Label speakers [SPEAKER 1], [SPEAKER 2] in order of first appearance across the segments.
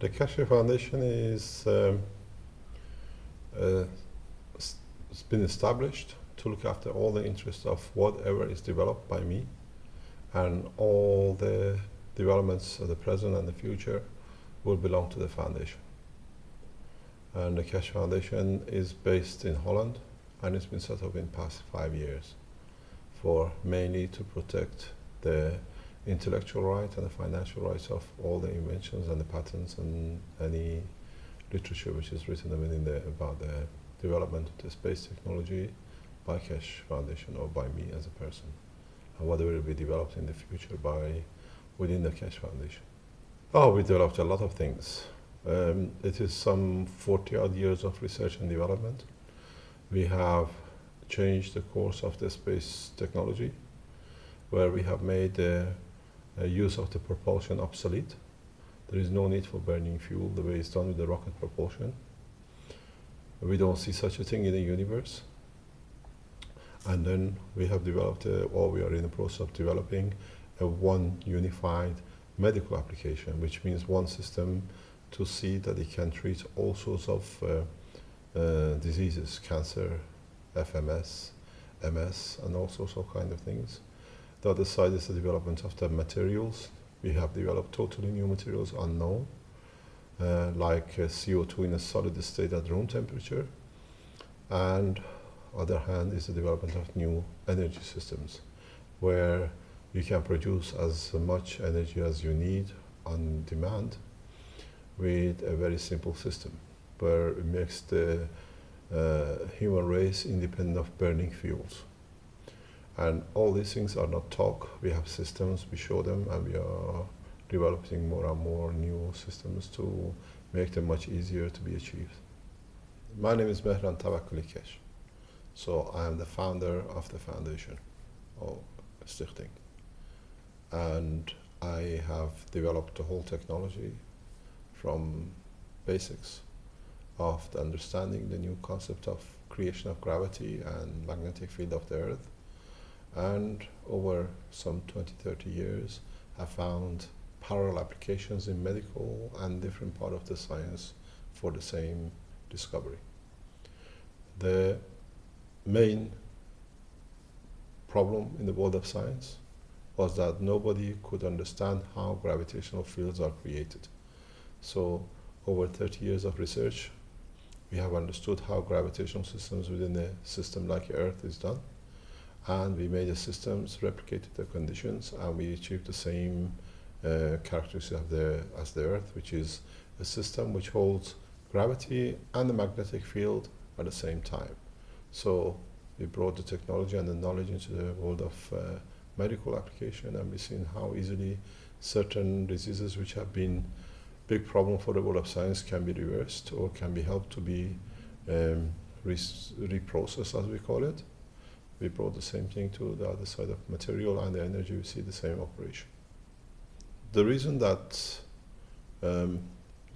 [SPEAKER 1] The Keshe Foundation is um, uh, it's been established to look after all the interests of whatever is developed by me and all the developments of the present and the future will belong to the foundation. And the Keshe Foundation is based in Holland and it's been set up in past five years for mainly to protect the intellectual rights and the financial rights of all the inventions and the patents and any literature which is written within the, about the development of the space technology by Keshe Foundation or by me as a person and whatever will be developed in the future by within the Keshe Foundation. Oh, we developed a lot of things. Um, it is some 40 odd years of research and development. We have changed the course of the space technology where we have made uh, use of the propulsion obsolete. There is no need for burning fuel the way it's done with the rocket propulsion. We don't see such a thing in the universe. And then we have developed, uh, or we are in the process of developing, a one unified medical application, which means one system to see that it can treat all sorts of uh, uh, diseases, cancer, FMS, MS, and all sorts of kind of things. The other side is the development of the materials. We have developed totally new materials unknown, uh, like uh, CO2 in a solid state at room temperature. And other hand is the development of new energy systems, where you can produce as much energy as you need on demand with a very simple system, where it makes the uh, human race independent of burning fuels. And all these things are not talk. We have systems, we show them, and we are developing more and more new systems to make them much easier to be achieved. My name is Mehran Tavakoli Keshe. So I am the founder of the foundation, or Stichting. And I have developed the whole technology from basics of the understanding the new concept of creation of gravity and magnetic field of the earth and over some 20 30 years have found parallel applications in medical and different part of the science for the same discovery the main problem in the world of science was that nobody could understand how gravitational fields are created so over 30 years of research we have understood how gravitational systems within a system like Earth is done. And we made the systems, replicated the conditions, and we achieved the same uh, characteristics of the, as the Earth, which is a system which holds gravity and the magnetic field at the same time. So we brought the technology and the knowledge into the world of uh, medical application, and we've seen how easily certain diseases which have been big problem for the world of science can be reversed or can be helped to be um, reprocessed, as we call it. We brought the same thing to the other side of material and the energy, we see the same operation. The reason that um,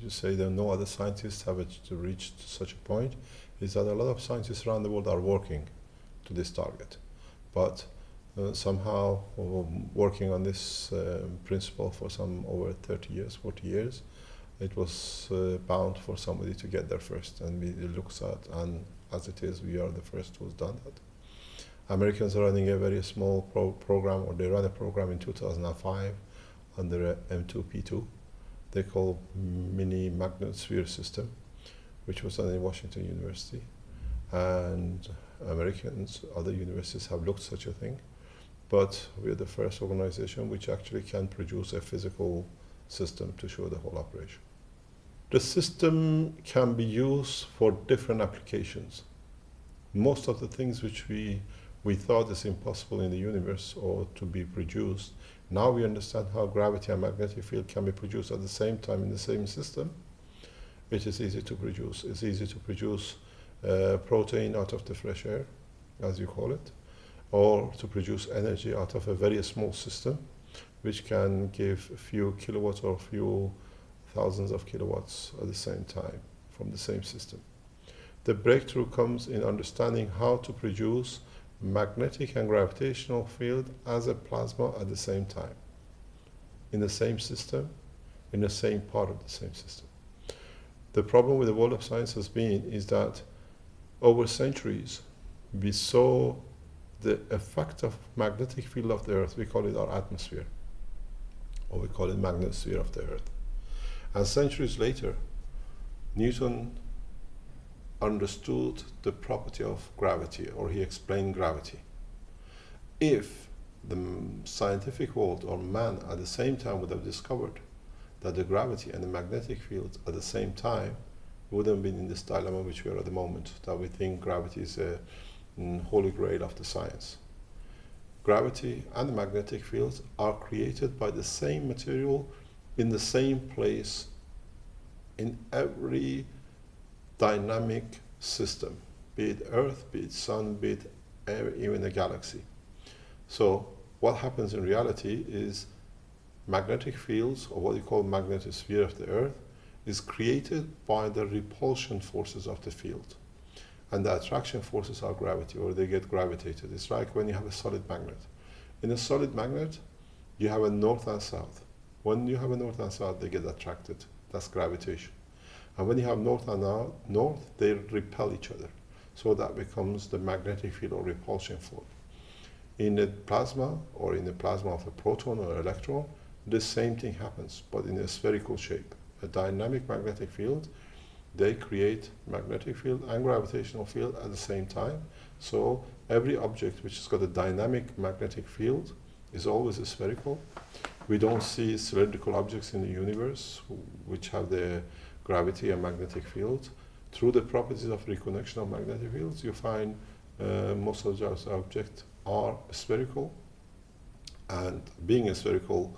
[SPEAKER 1] you say that no other scientists have reached such a point is that a lot of scientists around the world are working to this target. But uh, somehow working on this uh, principle for some over 30 years, 40 years, it was uh, bound for somebody to get there first. And we looked at, and as it is, we are the first who's done that. Americans are running a very small pro program, or they ran a program in 2005 under M2P2. They call Mini Magnet Sphere System, which was done in Washington University. And Americans, other universities have looked such a thing. But we're the first organization which actually can produce a physical system to show the whole operation. The system can be used for different applications. Most of the things which we, we thought is impossible in the universe or to be produced, now we understand how gravity and magnetic field can be produced at the same time in the same system. It is easy to produce. It's easy to produce uh, protein out of the fresh air, as you call it, or to produce energy out of a very small system which can give a few kilowatts or a few thousands of kilowatts at the same time from the same system. The breakthrough comes in understanding how to produce magnetic and gravitational field as a plasma at the same time, in the same system, in the same part of the same system. The problem with the world of science has been is that over centuries we saw the effect of magnetic field of the earth, we call it our atmosphere, or we call it magnetosphere of the earth. And centuries later, Newton understood the property of gravity, or he explained gravity. If the scientific world or man at the same time would have discovered that the gravity and the magnetic field at the same time, wouldn't have been in this dilemma which we are at the moment, that we think gravity is a mm, holy grail of the science. Gravity and the magnetic fields are created by the same material in the same place in every dynamic system, be it Earth, be it Sun, be it air, even a galaxy. So what happens in reality is magnetic fields, or what you call magnetosphere of the Earth, is created by the repulsion forces of the field. And the attraction forces are gravity, or they get gravitated. It's like when you have a solid magnet. In a solid magnet, you have a north and south. When you have a north and south, they get attracted. That's gravitation. And when you have north and north, they repel each other. So that becomes the magnetic field or repulsion force. In the plasma, or in the plasma of a proton or electron, the same thing happens, but in a spherical shape. A dynamic magnetic field, they create magnetic field and gravitational field at the same time. So every object which has got a dynamic magnetic field is always a spherical. We don't see cylindrical objects in the universe which have the gravity and magnetic fields. Through the properties of reconnection of magnetic fields, you find uh, most of those objects are spherical, and being spherical,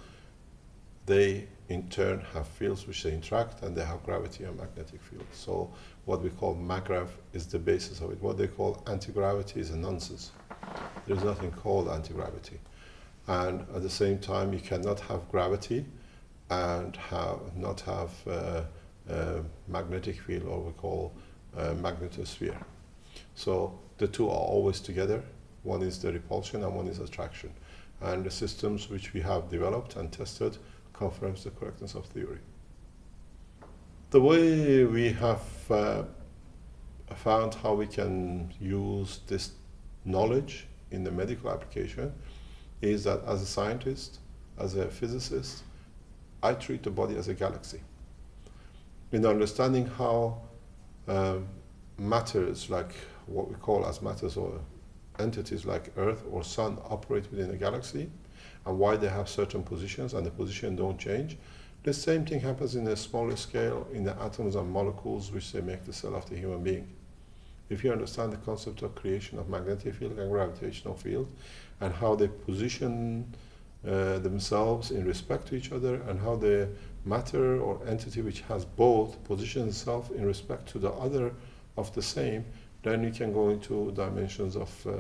[SPEAKER 1] they in turn have fields which they interact and they have gravity and magnetic fields. So what we call MaGrav is the basis of it. What they call anti-gravity is a nonsense. There's nothing called anti-gravity. And at the same time, you cannot have gravity and have not have uh, magnetic field, or we call uh, magnetosphere. So the two are always together. One is the repulsion and one is attraction. And the systems which we have developed and tested confirms the correctness of theory. The way we have uh, found how we can use this knowledge in the medical application is that as a scientist, as a physicist, I treat the body as a galaxy in understanding how um, matters like what we call as matters or entities like Earth or Sun operate within a galaxy and why they have certain positions and the position don't change. The same thing happens in a smaller scale in the atoms and molecules which they make the cell of the human being. If you understand the concept of creation of magnetic field and gravitational field and how they position uh, themselves in respect to each other and how the matter or entity which has both positions itself in respect to the other of the same, then you can go into dimensions of uh,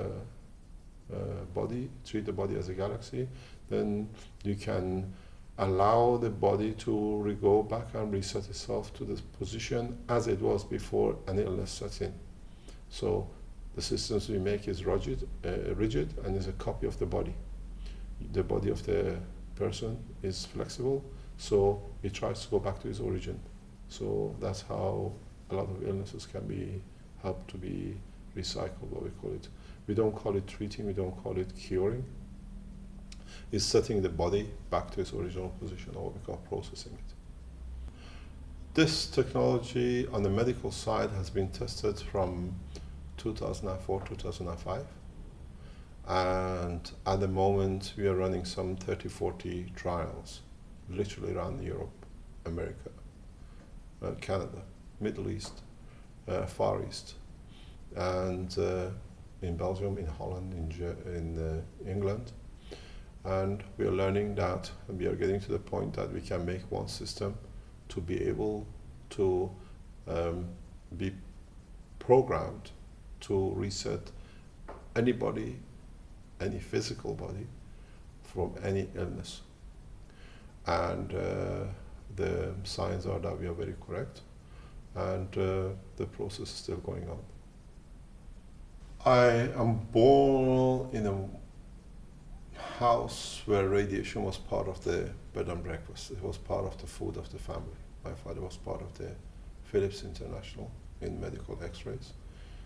[SPEAKER 1] uh, body, treat the body as a galaxy, then you can allow the body to go back and reset itself to the position as it was before an illness sets in. So the systems we make is rigid, uh, rigid and is a copy of the body. The body of the person is flexible, so it tries to go back to its origin. So that's how a lot of illnesses can be helped to be recycled, what we call it. We don't call it treating, we don't call it curing. It's setting the body back to its original position, or what we call processing it. This technology on the medical side has been tested from 2004 2005 and at the moment we are running some 30 40 trials literally around Europe America uh, Canada Middle East uh, Far East and uh, in Belgium in Holland in, in uh, England and we are learning that we are getting to the point that we can make one system to be able to um, be programmed to reset anybody any physical body from any illness. And uh, the signs are that we are very correct, and uh, the process is still going on. I am born in a house where radiation was part of the bed and breakfast. It was part of the food of the family. My father was part of the Philips International in medical X-rays.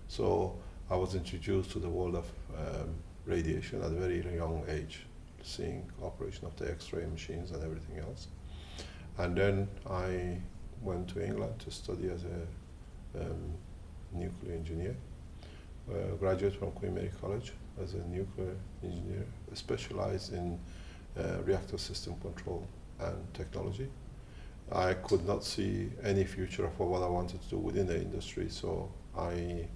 [SPEAKER 1] So I was introduced to the world of um, radiation at a very young age, seeing operation of the X-ray machines and everything else. And then I went to England to study as a um, nuclear engineer. Uh, graduate from Queen Mary College as a nuclear engineer, specialized in uh, reactor system control and technology. I could not see any future for what I wanted to do within the industry, so I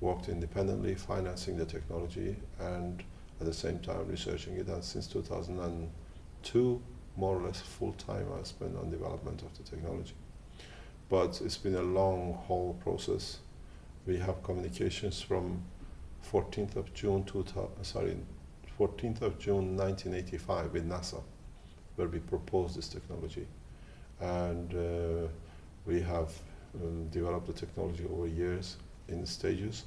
[SPEAKER 1] worked independently, financing the technology, and at the same time researching it. And since 2002, more or less full time, I spent on development of the technology. But it's been a long haul process. We have communications from 14th of June, 2000, sorry, 14th of June 1985 with NASA, where we proposed this technology and uh, we have um, developed the technology over years in stages,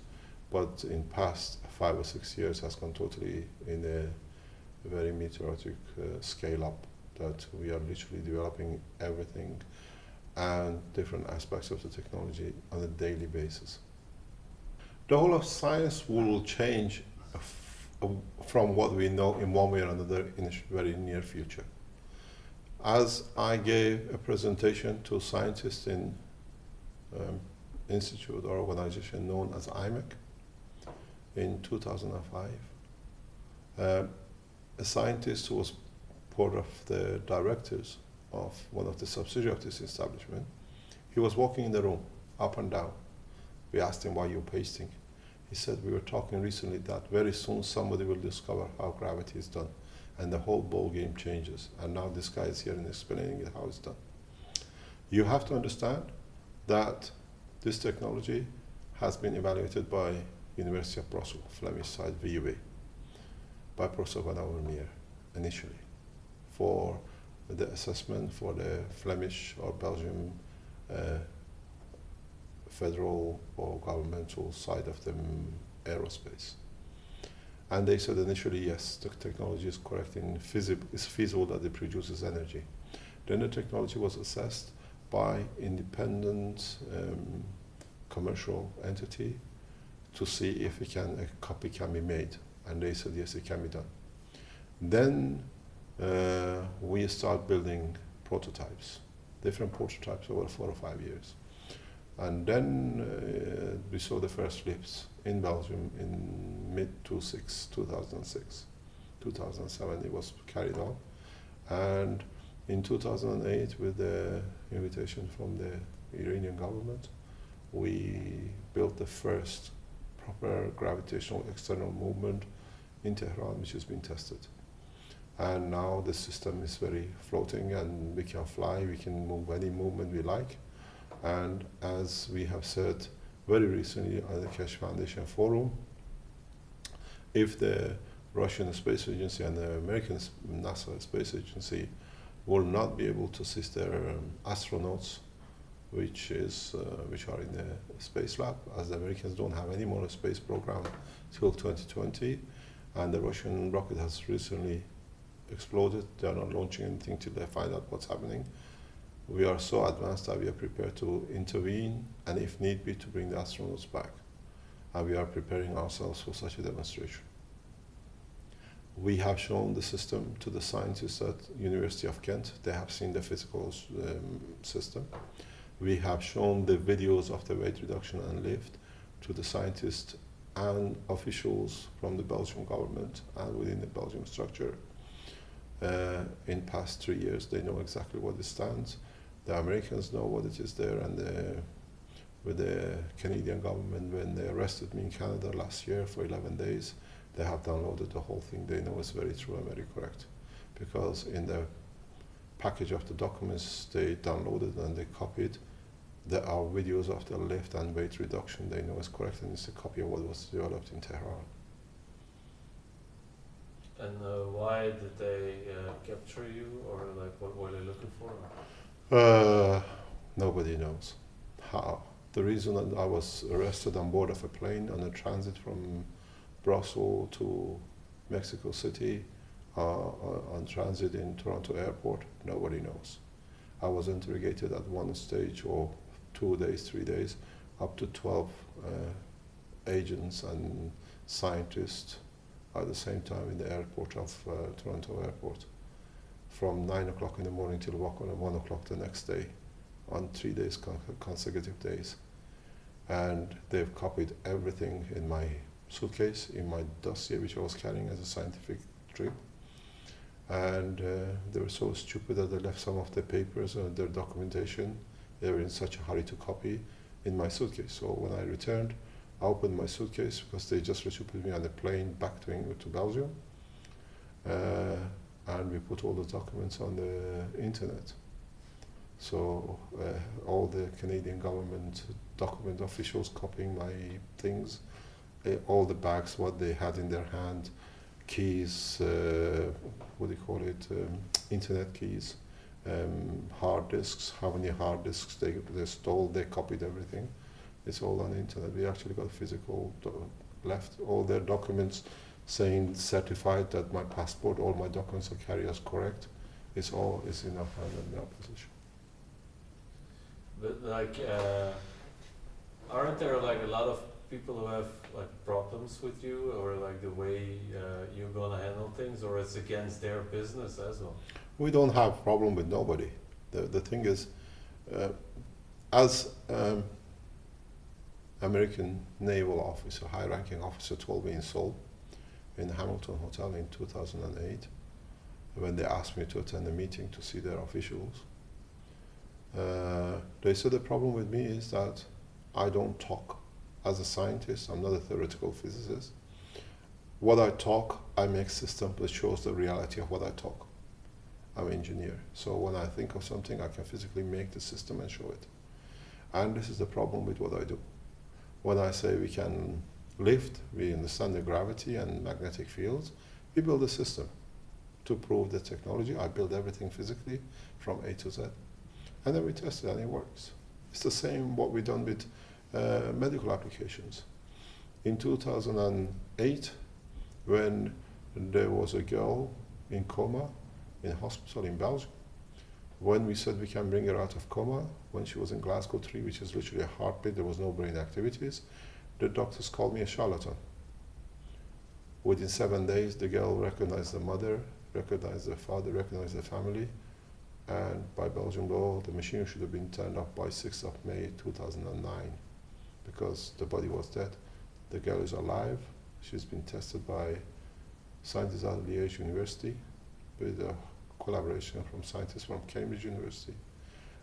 [SPEAKER 1] but in past five or six years has gone totally in a very meteoric uh, scale up that we are literally developing everything and different aspects of the technology on a daily basis. The whole of science will change from what we know in one way or another in the very near future as I gave a presentation to scientists in um, institute or organization known as IMEC in 2005, uh, a scientist who was part of the directors of one of the subsidiaries of this establishment, he was walking in the room, up and down. We asked him, why you're you pasting? He said, we were talking recently that very soon somebody will discover how gravity is done and the whole ball game changes. And now this guy is here and explaining how it's done. You have to understand that this technology has been evaluated by University of Brussels, Flemish side VUB, by Professor Van Overmeer initially for the assessment for the Flemish or Belgian uh, federal or governmental side of the aerospace. And they said initially, yes, the technology is correct and it's feasible that it produces energy. Then the technology was assessed by independent um, commercial entity to see if can, a copy can be made. And they said, yes, it can be done. Then uh, we start building prototypes, different prototypes over four or five years. And then uh, we saw the first flips in Belgium in mid 2006. 2007 it was carried on. And in 2008 with the invitation from the Iranian government, we built the first proper gravitational external movement in Tehran which has been tested. And now the system is very floating and we can fly, we can move any movement we like. And as we have said very recently at the Keshe Foundation Forum, if the Russian Space Agency and the American NASA Space Agency will not be able to assist their um, astronauts, which is uh, which are in the space lab, as the Americans don't have any more space program till 2020, and the Russian rocket has recently exploded. They are not launching anything till they find out what's happening we are so advanced that we are prepared to intervene and if need be to bring the astronauts back. And we are preparing ourselves for such a demonstration. We have shown the system to the scientists at University of Kent. They have seen the physical um, system. We have shown the videos of the weight reduction and lift to the scientists and officials from the Belgian government and within the Belgian structure. Uh, in past three years, they know exactly what it stands the Americans know what it is there, and the, with the Canadian government, when they arrested me in Canada last year for 11 days, they have downloaded the whole thing. They know it's very true and very correct, because in the package of the documents they downloaded and they copied, there are videos of the lift and weight reduction. They know it's correct, and it's a copy of what was developed in Tehran.
[SPEAKER 2] And uh, why did they uh, capture you, or like what were they looking for?
[SPEAKER 1] Uh, nobody knows how. The reason that I was arrested on board of a plane on a transit from Brussels to Mexico City uh, uh, on transit in Toronto airport, nobody knows. I was interrogated at one stage or two days, three days, up to 12 uh, agents and scientists at the same time in the airport of uh, Toronto Airport. From 9 o'clock in the morning till 1 o'clock the next day on three days con- consecutive days. And they've copied everything in my suitcase in my dossier which I was carrying as a scientific trip. And uh, they were so stupid that they left some of their papers and their documentation they were in such a hurry to copy in my suitcase. So when I returned I opened my suitcase because they just put me on a plane back to England to Belgium. Uh, and we put all the documents on the internet. So uh, all the Canadian government document officials copying my things, uh, all the bags, what they had in their hand, keys, uh, what do you call it, um, internet keys, um, hard disks, how many hard disks they, they stole, they copied everything. It's all on the internet. We actually got physical left, all their documents saying certified that my passport, all my documents are carried as correct. It's all is in our hand and in our possession.
[SPEAKER 2] But like, uh, aren't there like a lot of people who have like problems with you, or like the way uh, you're gonna handle things, or it's against their business as well?
[SPEAKER 1] We don't have problem with nobody. The, the thing is, uh, as um, American naval officer, high-ranking officer told me in Seoul, in the Hamilton Hotel in 2008, when they asked me to attend a meeting to see their officials, uh, they said the problem with me is that I don't talk. As a scientist, I'm not a theoretical physicist. What I talk, I make system that shows the reality of what I talk. I'm engineer, so when I think of something, I can physically make the system and show it. And this is the problem with what I do. When I say we can lift, we understand the gravity and magnetic fields, we build a system to prove the technology. I build everything physically from A to Z and then we test it and it works. It's the same what we've done with uh, medical applications. In 2008, when there was a girl in coma in a hospital in Belgium, when we said we can bring her out of coma, when she was in Glasgow 3, which is literally a heartbeat, there was no brain activities, the doctors called me a charlatan. Within seven days, the girl recognized the mother, recognized the father, recognized the family, and by Belgian law, the machine should have been turned off by 6th of May 2009 because the body was dead. The girl is alive. She's been tested by scientists at Liège University with a collaboration from scientists from Cambridge University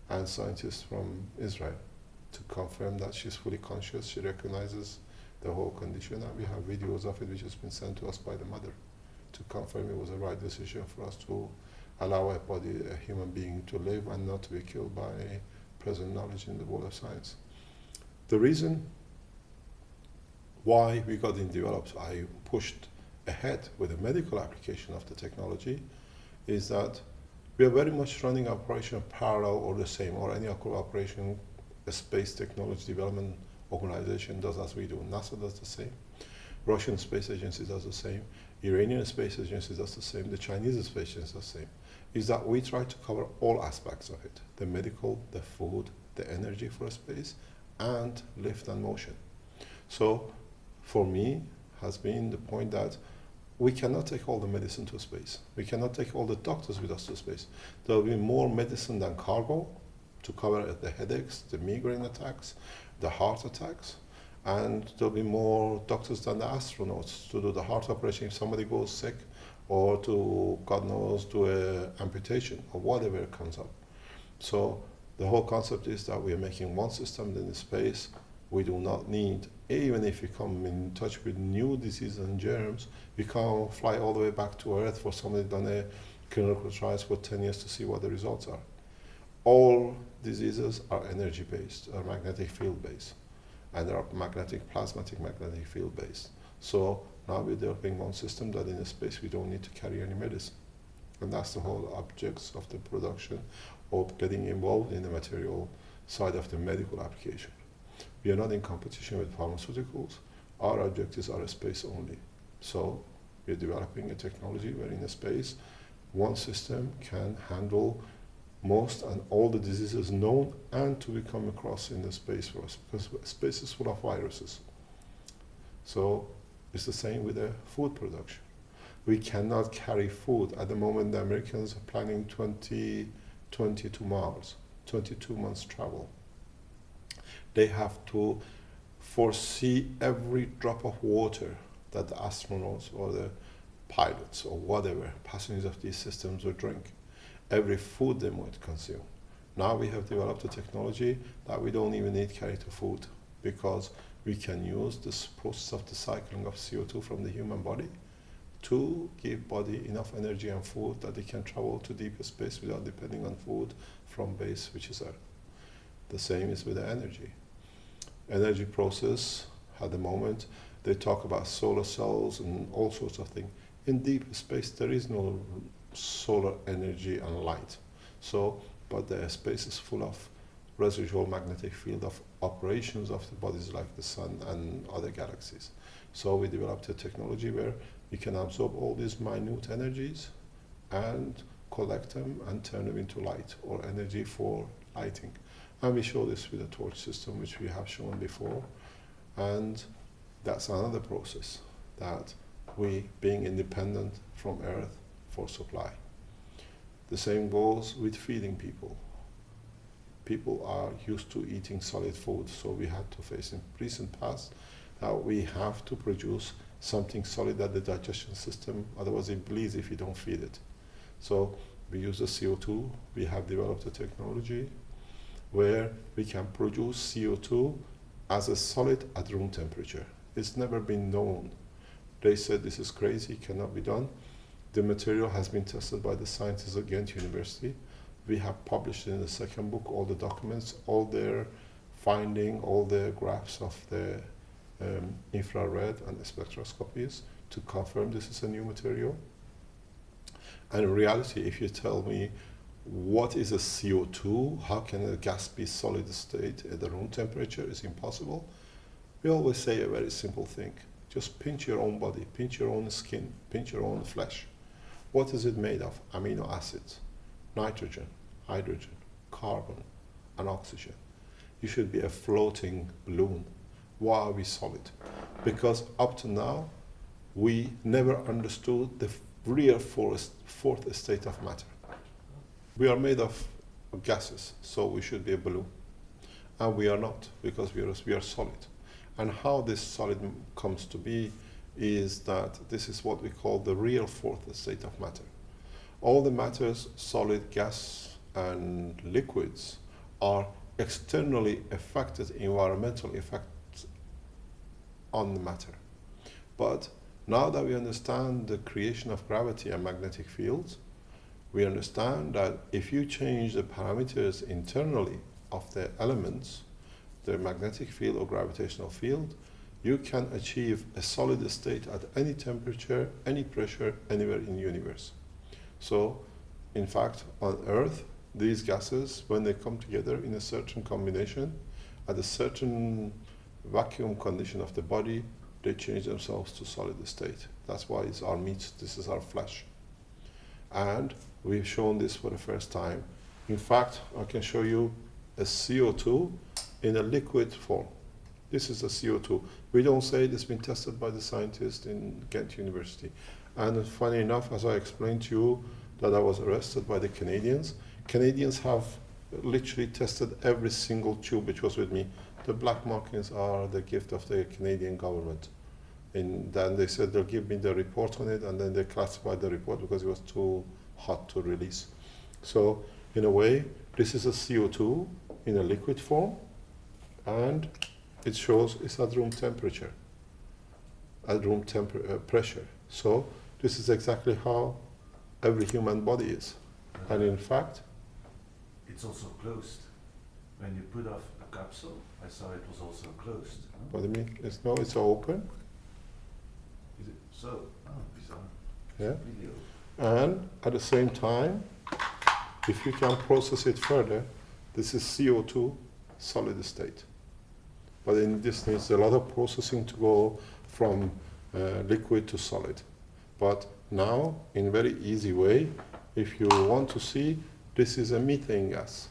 [SPEAKER 1] and scientists from Israel to confirm that she's fully conscious. She recognizes the whole condition, and we have videos of it which has been sent to us by the mother to confirm it was the right decision for us to allow a body, a human being, to live and not to be killed by present knowledge in the world of science. The reason why we got it developed, I pushed ahead with the medical application of the technology, is that we are very much running operation parallel or the same, or any operation space technology development organization does as we do. NASA does the same. Russian Space Agency does the same. Iranian Space Agency does the same. The Chinese Space Agency does the same is that we try to cover all aspects of it the medical, the food, the energy for space, and lift and motion. So, for me, has been the point that we cannot take all the medicine to space. We cannot take all the doctors with us to space. There will be more medicine than cargo to cover the headaches, the migraine attacks, the heart attacks, and there'll be more doctors than the astronauts to do the heart operation if somebody goes sick or to, God knows, to a amputation or whatever comes up. So the whole concept is that we are making one system in space. We do not need, even if we come in touch with new diseases and germs, we can't fly all the way back to Earth for somebody done a clinical trials for 10 years to see what the results are. All diseases are energy based, are magnetic field based, and they are magnetic, plasmatic magnetic field based. So now we're developing one system that in a space we don't need to carry any medicine. And that's the whole objects of the production of getting involved in the material side of the medical application. We are not in competition with pharmaceuticals. Our objectives are space only. So we're developing a technology where in a space one system can handle most and all the diseases known and to be come across in the space for us because space is full of viruses. So it's the same with the food production. We cannot carry food. At the moment, the Americans are planning 20, 22 miles, 22 months travel. They have to foresee every drop of water that the astronauts or the pilots or whatever passengers of these systems will drink, every food they might consume. Now we have developed a technology that we don't even need carry to food because we can use this process of the cycling of CO2 from the human body to give body enough energy and food that it can travel to deeper space without depending on food from base, which is Earth. The same is with the energy. Energy process, at the moment, they talk about solar cells and all sorts of things. In deep space, there is no solar energy and light. So, but the space is full of residual magnetic field of operations of the bodies like the sun and other galaxies. So we developed a technology where we can absorb all these minute energies and collect them and turn them into light or energy for lighting. And we show this with a torch system, which we have shown before. And that's another process that we, being independent from Earth for supply. The same goes with feeding people people are used to eating solid food, so we had to face in recent past that we have to produce something solid at the digestion system, otherwise it bleeds if you don't feed it. So we use the CO2, we have developed a technology where we can produce CO2 as a solid at room temperature. It's never been known. They said this is crazy, cannot be done. The material has been tested by the scientists at Ghent University we have published in the second book all the documents, all their finding, all the graphs of the um, infrared and the spectroscopies to confirm this is a new material. And in reality, if you tell me what is a CO2, how can a gas be solid state at the room temperature, is impossible. We always say a very simple thing. Just pinch your own body, pinch your own skin, pinch your own flesh. What is it made of? Amino acids nitrogen, hydrogen, carbon, and oxygen. You should be a floating balloon. Why are we solid? Because up to now, we never understood the real fourth, fourth state of matter. We are made of gases, so we should be a balloon. And we are not, because we are, we are solid. And how this solid comes to be is that this is what we call the real fourth state of matter all the matters, solid, gas, and liquids, are externally affected environmental effects on the matter. But now that we understand the creation of gravity and magnetic fields, we understand that if you change the parameters internally of the elements, the magnetic field or gravitational field, you can achieve a solid state at any temperature, any pressure, anywhere in the universe. So, in fact, on Earth, these gases, when they come together in a certain combination, at a certain vacuum condition of the body, they change themselves to solid state. That's why it's our meat, this is our flesh. And we've shown this for the first time. In fact, I can show you a CO2 in a liquid form. This is a CO2. We don't say it has been tested by the scientists in Ghent University. And funny enough, as I explained to you, that I was arrested by the Canadians. Canadians have literally tested every single tube which was with me. The black markings are the gift of the Canadian government. And then they said they'll give me the report on it, and then they classified the report because it was too hot to release. So, in a way, this is a CO2 in a liquid form, and it shows it's at room temperature, at room temper uh, pressure. So, this is exactly how every human body is. And in fact,
[SPEAKER 3] it's also closed. When you put off a capsule, I saw it was also closed.
[SPEAKER 1] What do you mean? It's no, it's open.
[SPEAKER 3] Is it so? Oh, bizarre.
[SPEAKER 1] Yeah.
[SPEAKER 3] Video.
[SPEAKER 1] And at the same time, if you can process it further, this is CO2 solid state. But in this needs a lot of processing to go from uh, liquid to solid. But now, in a very easy way, if you want to see, This is a methane gas.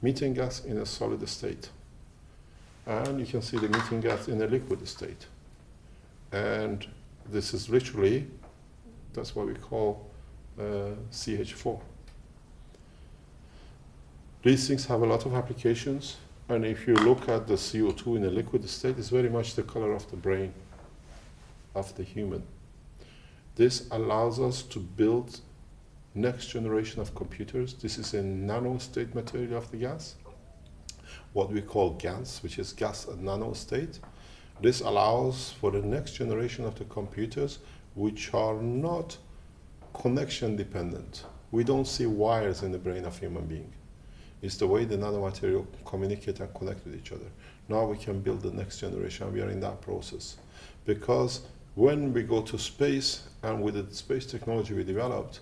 [SPEAKER 1] Methane gas in a solid state. And you can see the methane gas in a liquid state. And this is literally, that's what we call uh, CH4. These things have a lot of applications, and if you look at the CO2 in a liquid state, it's very much the color of the brain of the human. This allows us to build next generation of computers. This is a nano state material of the gas, what we call GANS, which is gas at nano state. This allows for the next generation of the computers which are not connection dependent. We don't see wires in the brain of human being. It's the way the nanomaterial communicate and connect with each other. Now we can build the next generation. We are in that process. Because when we go to space and with the space technology we developed,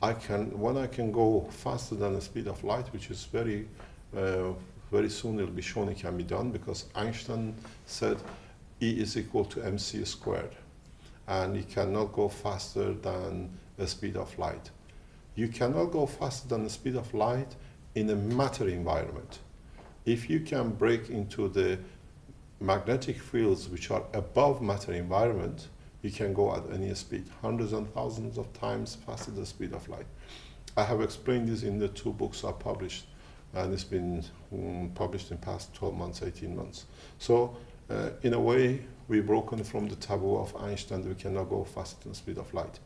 [SPEAKER 1] I can, when I can go faster than the speed of light, which is very, uh, very soon it'll be shown it can be done because Einstein said E is equal to mc squared. And you cannot go faster than the speed of light. You cannot go faster than the speed of light in a matter environment. If you can break into the magnetic fields which are above matter environment, you can go at any speed, hundreds and thousands of times faster than the speed of light. I have explained this in the two books I published, and it's been um, published in past 12 months, 18 months. So, uh, in a way, we've broken from the taboo of Einstein that we cannot go faster than the speed of light.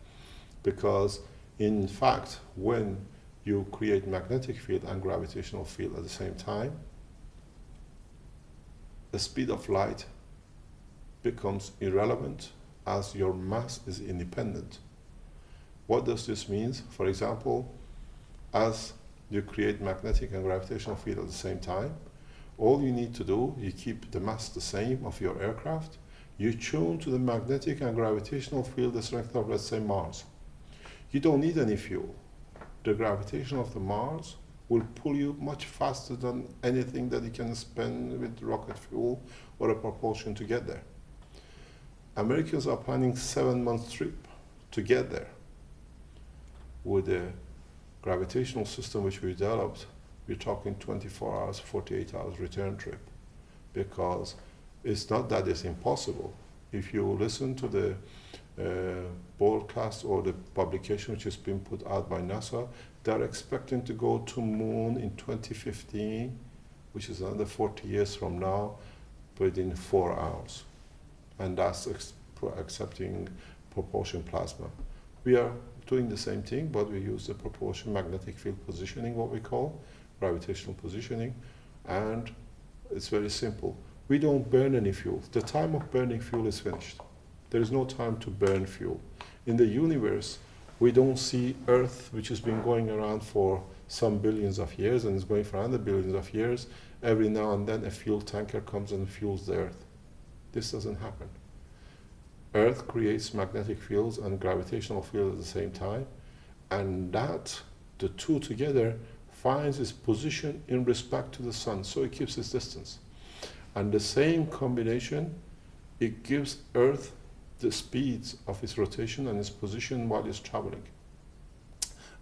[SPEAKER 1] Because, in fact, when you create magnetic field and gravitational field at the same time, the speed of light becomes irrelevant as your mass is independent. What does this mean? For example, as you create magnetic and gravitational field at the same time, all you need to do, you keep the mass the same of your aircraft, you tune to the magnetic and gravitational field the strength of, let's say, Mars. You don't need any fuel. The gravitation of the Mars will pull you much faster than anything that you can spend with rocket fuel or a propulsion to get there. Americans are planning seven month trip to get there. With the gravitational system which we developed, we're talking 24 hours, 48 hours return trip. Because it's not that it's impossible. If you listen to the uh, broadcast or the publication which has been put out by NASA, they're expecting to go to moon in 2015, which is another 40 years from now, within four hours. And that's accepting propulsion plasma. We are doing the same thing, but we use the propulsion magnetic field positioning, what we call gravitational positioning, and it's very simple. We don't burn any fuel. The time of burning fuel is finished. There is no time to burn fuel. In the universe, we don't see Earth, which has been going around for some billions of years and is going for another billions of years. Every now and then a fuel tanker comes and fuels the Earth. This doesn't happen. Earth creates magnetic fields and gravitational fields at the same time, and that, the two together, finds its position in respect to the sun, so it keeps its distance. And the same combination, it gives Earth the speeds of its rotation and its position while it's traveling.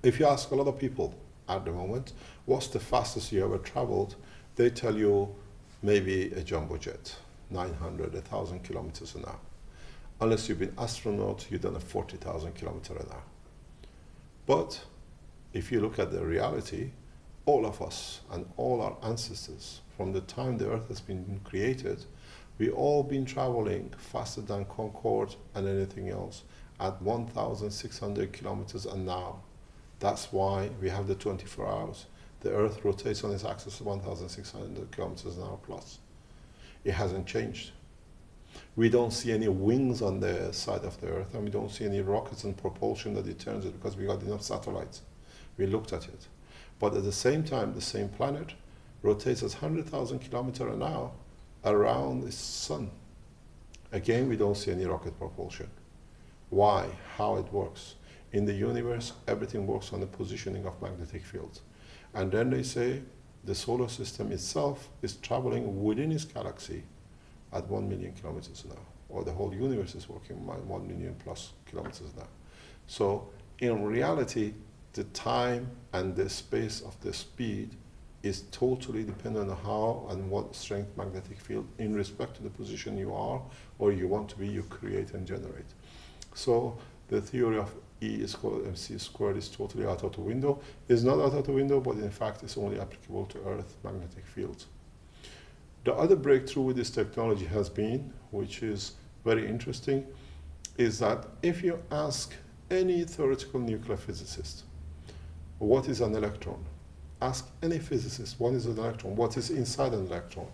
[SPEAKER 1] If you ask a lot of people at the moment, what's the fastest you ever traveled, they tell you maybe a jumbo jet, 900, 1,000 kilometers an hour. Unless you've been astronaut, you've done a 40,000 kilometer an hour. But if you look at the reality, all of us and all our ancestors, from the time the earth has been created, we all been traveling faster than Concorde and anything else at 1,600 kilometers an hour. That's why we have the 24 hours. The Earth rotates on its axis at 1,600 kilometers an hour plus. It hasn't changed. We don't see any wings on the side of the Earth, and we don't see any rockets and propulsion that turns it because we got enough satellites. We looked at it. But at the same time, the same planet rotates at 100,000 kilometers an hour around the sun. Again, we don't see any rocket propulsion. Why? How it works? In the universe, everything works on the positioning of magnetic fields. And then they say the solar system itself is traveling within its galaxy at 1 million kilometers an hour, or the whole universe is working at 1 million plus kilometers an hour. So, in reality, the time and the space of the speed is totally dependent on how and what strength magnetic field in respect to the position you are or you want to be you create and generate so the theory of E is called mc squared is totally out of the window. It's not out of the window, but in fact it's only applicable to Earth magnetic fields. The other breakthrough with this technology has been, which is very interesting, is that if you ask any theoretical nuclear physicist, what is an electron? Ask any physicist, what is an electron? What is inside an electron?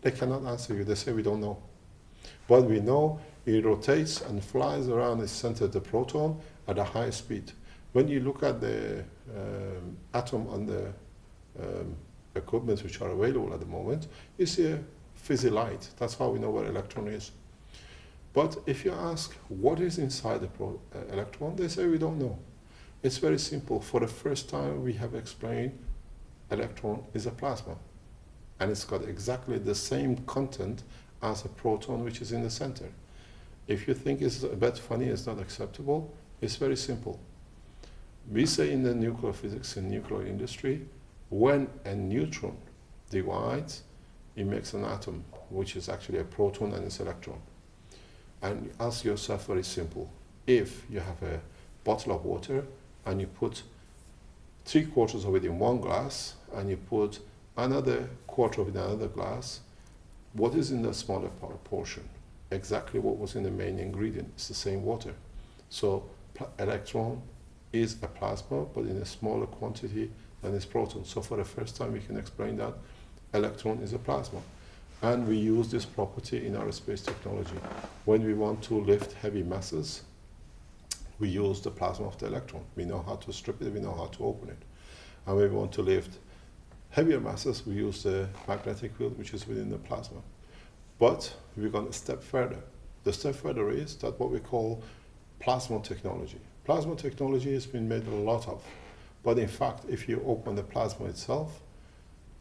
[SPEAKER 1] They cannot answer you. They say, we don't know. But we know it rotates and flies around its center, of the proton, at a high speed. When you look at the um, atom on the um, equipment which are available at the moment, you see a fizzy light. That's how we know where electron is. But if you ask what is inside the uh, electron, they say we don't know. It's very simple. For the first time, we have explained electron is a plasma. And it's got exactly the same content as a proton which is in the center. If you think it's a bit funny, it's not acceptable, it's very simple. We say in the nuclear physics and nuclear industry, when a neutron divides, it makes an atom, which is actually a proton and its electron. And ask yourself very simple. If you have a bottle of water and you put three quarters of it in one glass and you put another quarter of it in another glass, what is in the smaller portion? Exactly what was in the main ingredient. It's the same water. So electron is a plasma, but in a smaller quantity than its proton. So for the first time, we can explain that electron is a plasma. And we use this property in our space technology. When we want to lift heavy masses, we use the plasma of the electron. We know how to strip it, we know how to open it. And when we want to lift heavier masses, we use the magnetic field, which is within the plasma. But we're going a step further. The step further is that what we call plasma technology. Plasma technology has been made a lot of, but in fact, if you open the plasma itself,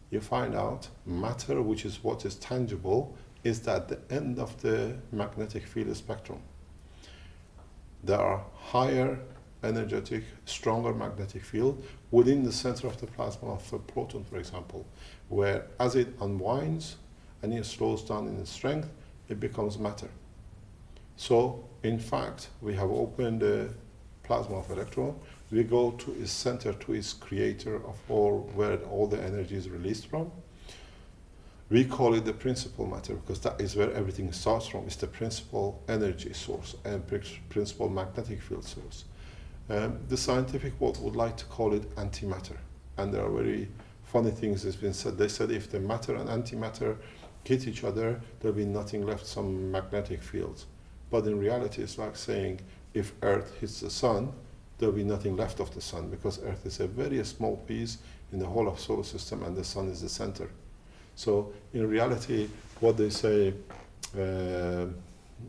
[SPEAKER 1] you find out matter, which is what is tangible, is at the end of the magnetic field spectrum. There are higher energetic, stronger magnetic field within the center of the plasma of a proton, for example, where as it unwinds and it slows down in strength, it becomes matter. So, in fact, we have opened the plasma of electron. We go to its center, to its creator of all, where all the energy is released from. We call it the principal matter because that is where everything starts from. It's the principal energy source and principal magnetic field source. Um, the scientific world would like to call it antimatter. And there are very funny things that's been said. They said if the matter and antimatter hit each other, there'll be nothing left, some magnetic fields. But in reality, it's like saying if Earth hits the sun, there'll be nothing left of the sun because Earth is a very small piece in the whole of solar system and the sun is the center. So in reality, what they say, uh,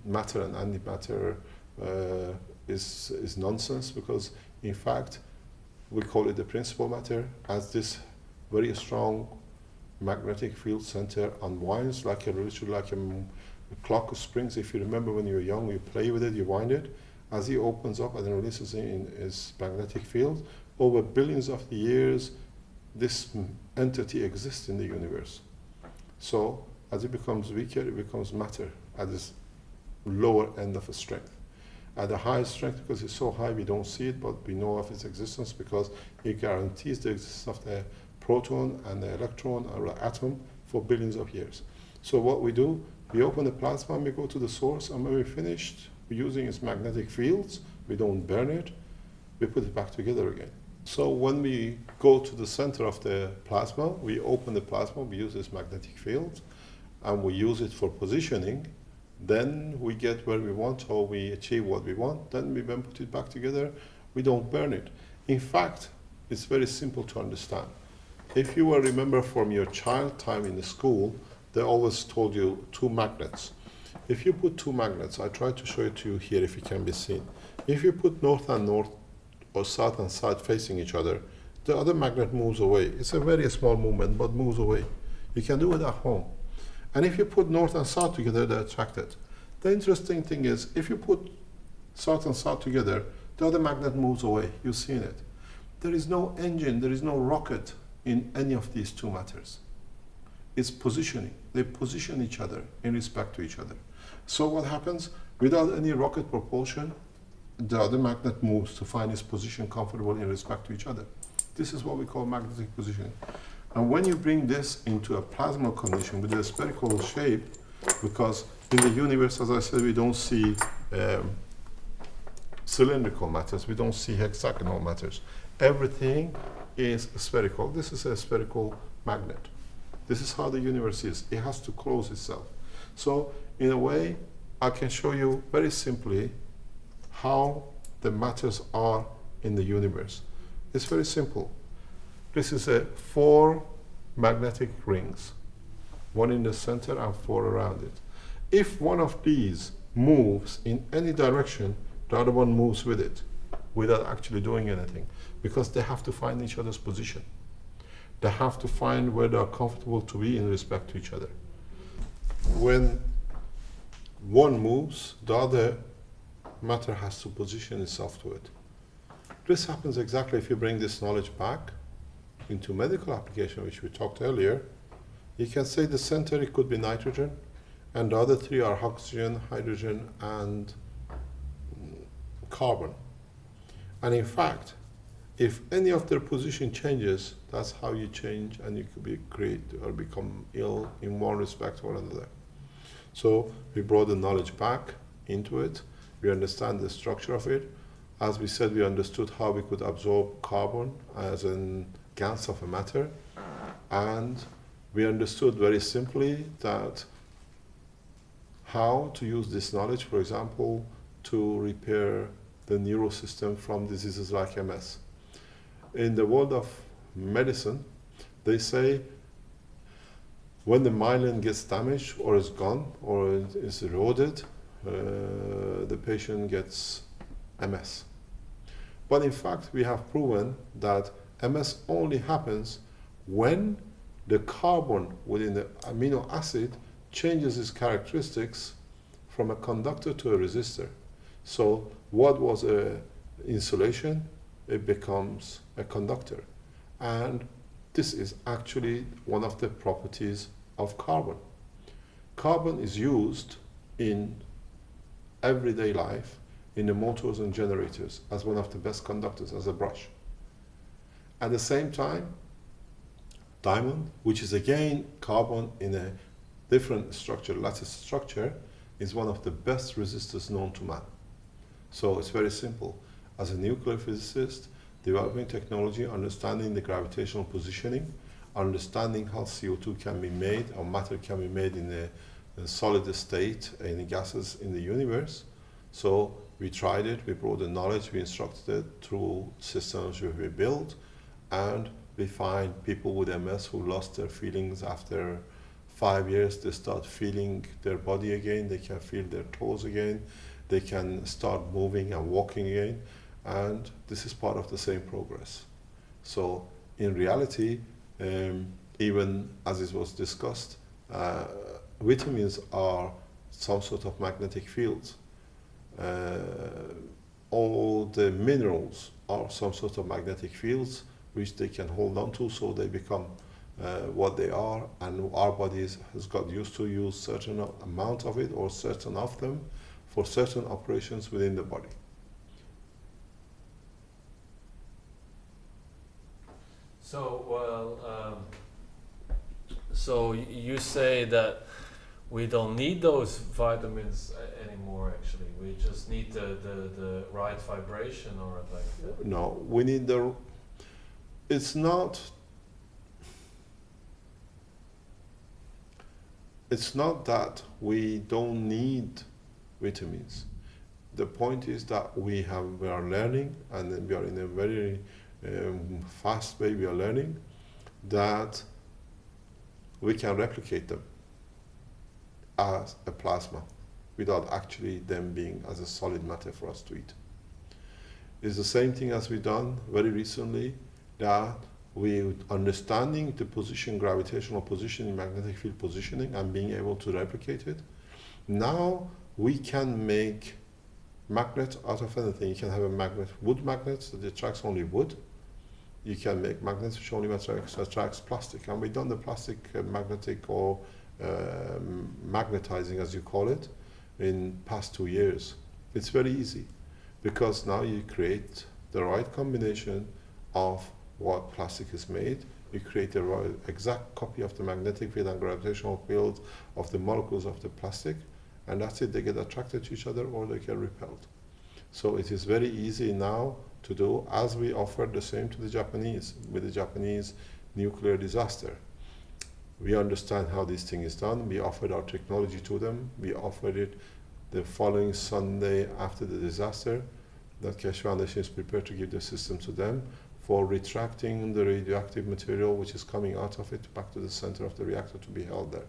[SPEAKER 1] matter and antimatter uh, is, is nonsense because in fact, we call it the principal matter as this very strong magnetic field center unwinds like a literally like a the clock of springs, if you remember when you were young, you play with it, you wind it. As it opens up and then releases in its magnetic field, over billions of years, this entity exists in the universe. So as it becomes weaker, it becomes matter at this lower end of a strength. At the highest strength, because it's so high, we don't see it, but we know of its existence because it guarantees the existence of the proton and the electron or the atom for billions of years. So what we do, we open the plasma we go to the source, and when we're finished, we're using its magnetic fields, we don't burn it, we put it back together again. So when we go to the center of the plasma, we open the plasma, we use this magnetic field, and we use it for positioning, then we get where we want or we achieve what we want, then we then put it back together, we don't burn it. In fact, it's very simple to understand. If you will remember from your child time in the school, they always told you two magnets. If you put two magnets, I try to show it to you here if it can be seen. If you put north and north or south and south facing each other, the other magnet moves away. It's a very small movement, but moves away. You can do it at home. And if you put north and south together, they're attracted. The interesting thing is, if you put south and south together, the other magnet moves away. You've seen it. There is no engine, there is no rocket in any of these two matters. It's positioning. They position each other in respect to each other. So what happens? Without any rocket propulsion, the other magnet moves to find its position comfortable in respect to each other. This is what we call magnetic positioning. And when you bring this into a plasma condition with a spherical shape, because in the universe, as I said, we don't see um, cylindrical matters, we don't see hexagonal matters. Everything is spherical. This is a spherical magnet. This is how the universe is. It has to close itself. So, in a way, I can show you very simply how the matters are in the universe. It's very simple. This is a four magnetic rings, one in the center and four around it. If one of these moves in any direction, the other one moves with it without actually doing anything because they have to find each other's position. They have to find where they are comfortable to be in respect to each other. When one moves, the other matter has to position itself to it. This happens exactly if you bring this knowledge back into medical application, which we talked earlier. You can say the center it could be nitrogen, and the other three are oxygen, hydrogen, and carbon. And in fact, if any of their position changes, that's how you change and you could be great or become ill in one respect or another. So we brought the knowledge back into it. We understand the structure of it. As we said, we understood how we could absorb carbon as a gas of a matter. And we understood very simply that how to use this knowledge, for example, to repair the neural system from diseases like MS in the world of medicine, they say when the myelin gets damaged or is gone or is eroded, uh, the patient gets MS. But in fact, we have proven that MS only happens when the carbon within the amino acid changes its characteristics from a conductor to a resistor. So what was a insulation it becomes a conductor. And this is actually one of the properties of carbon. Carbon is used in everyday life in the motors and generators as one of the best conductors, as a brush. At the same time, diamond, which is again carbon in a different structure, lattice structure, is one of the best resistors known to man. So it's very simple as a nuclear physicist, developing technology, understanding the gravitational positioning, understanding how CO2 can be made or matter can be made in a, a solid state in the gases in the universe. So we tried it, we brought the knowledge, we instructed it through systems we built, and we find people with MS who lost their feelings after five years, they start feeling their body again, they can feel their toes again, they can start moving and walking again. And this is part of the same progress. So in reality, um, even as it was discussed, uh, vitamins are some sort of magnetic fields. Uh, all the minerals are some sort of magnetic fields which they can hold on to so they become uh, what they are and our bodies has got used to use certain amount of it or certain of them for certain operations within the body.
[SPEAKER 2] So, well, um, so you say that we don't need those vitamins anymore. Actually, we just need the, the, the right vibration, or like. That.
[SPEAKER 1] No, we need the. It's not. It's not that we don't need vitamins. The point is that we have we are learning, and we are in a very um, fast way we are learning that we can replicate them as a plasma without actually them being as a solid matter for us to eat. It's the same thing as we done very recently that we understanding the position, gravitational position, magnetic field positioning and being able to replicate it. Now we can make magnets out of anything. You can have a magnet, wood magnet that attracts only wood you can make magnets which only attracts, attracts plastic. And we've done the plastic uh, magnetic or um, magnetizing, as you call it, in past two years. It's very easy because now you create the right combination of what plastic is made. You create the exact copy of the magnetic field and gravitational field of the molecules of the plastic, and that's it. They get attracted to each other or they get repelled. So it is very easy now to do as we offered the same to the Japanese with the Japanese nuclear disaster. We understand how this thing is done. We offered our technology to them. We offered it the following Sunday after the disaster that Keshe Foundation is prepared to give the system to them for retracting the radioactive material which is coming out of it back to the center of the reactor to be held there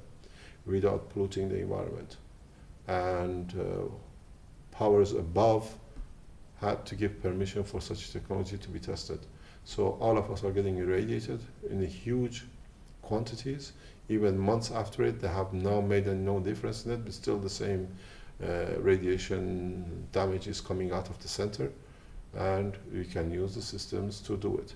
[SPEAKER 1] without polluting the environment. And uh, powers above had to give permission for such technology to be tested. So all of us are getting irradiated in huge quantities. Even months after it, they have now made no difference in it, but still the same uh, radiation damage is coming out of the center, and we can use the systems to do it.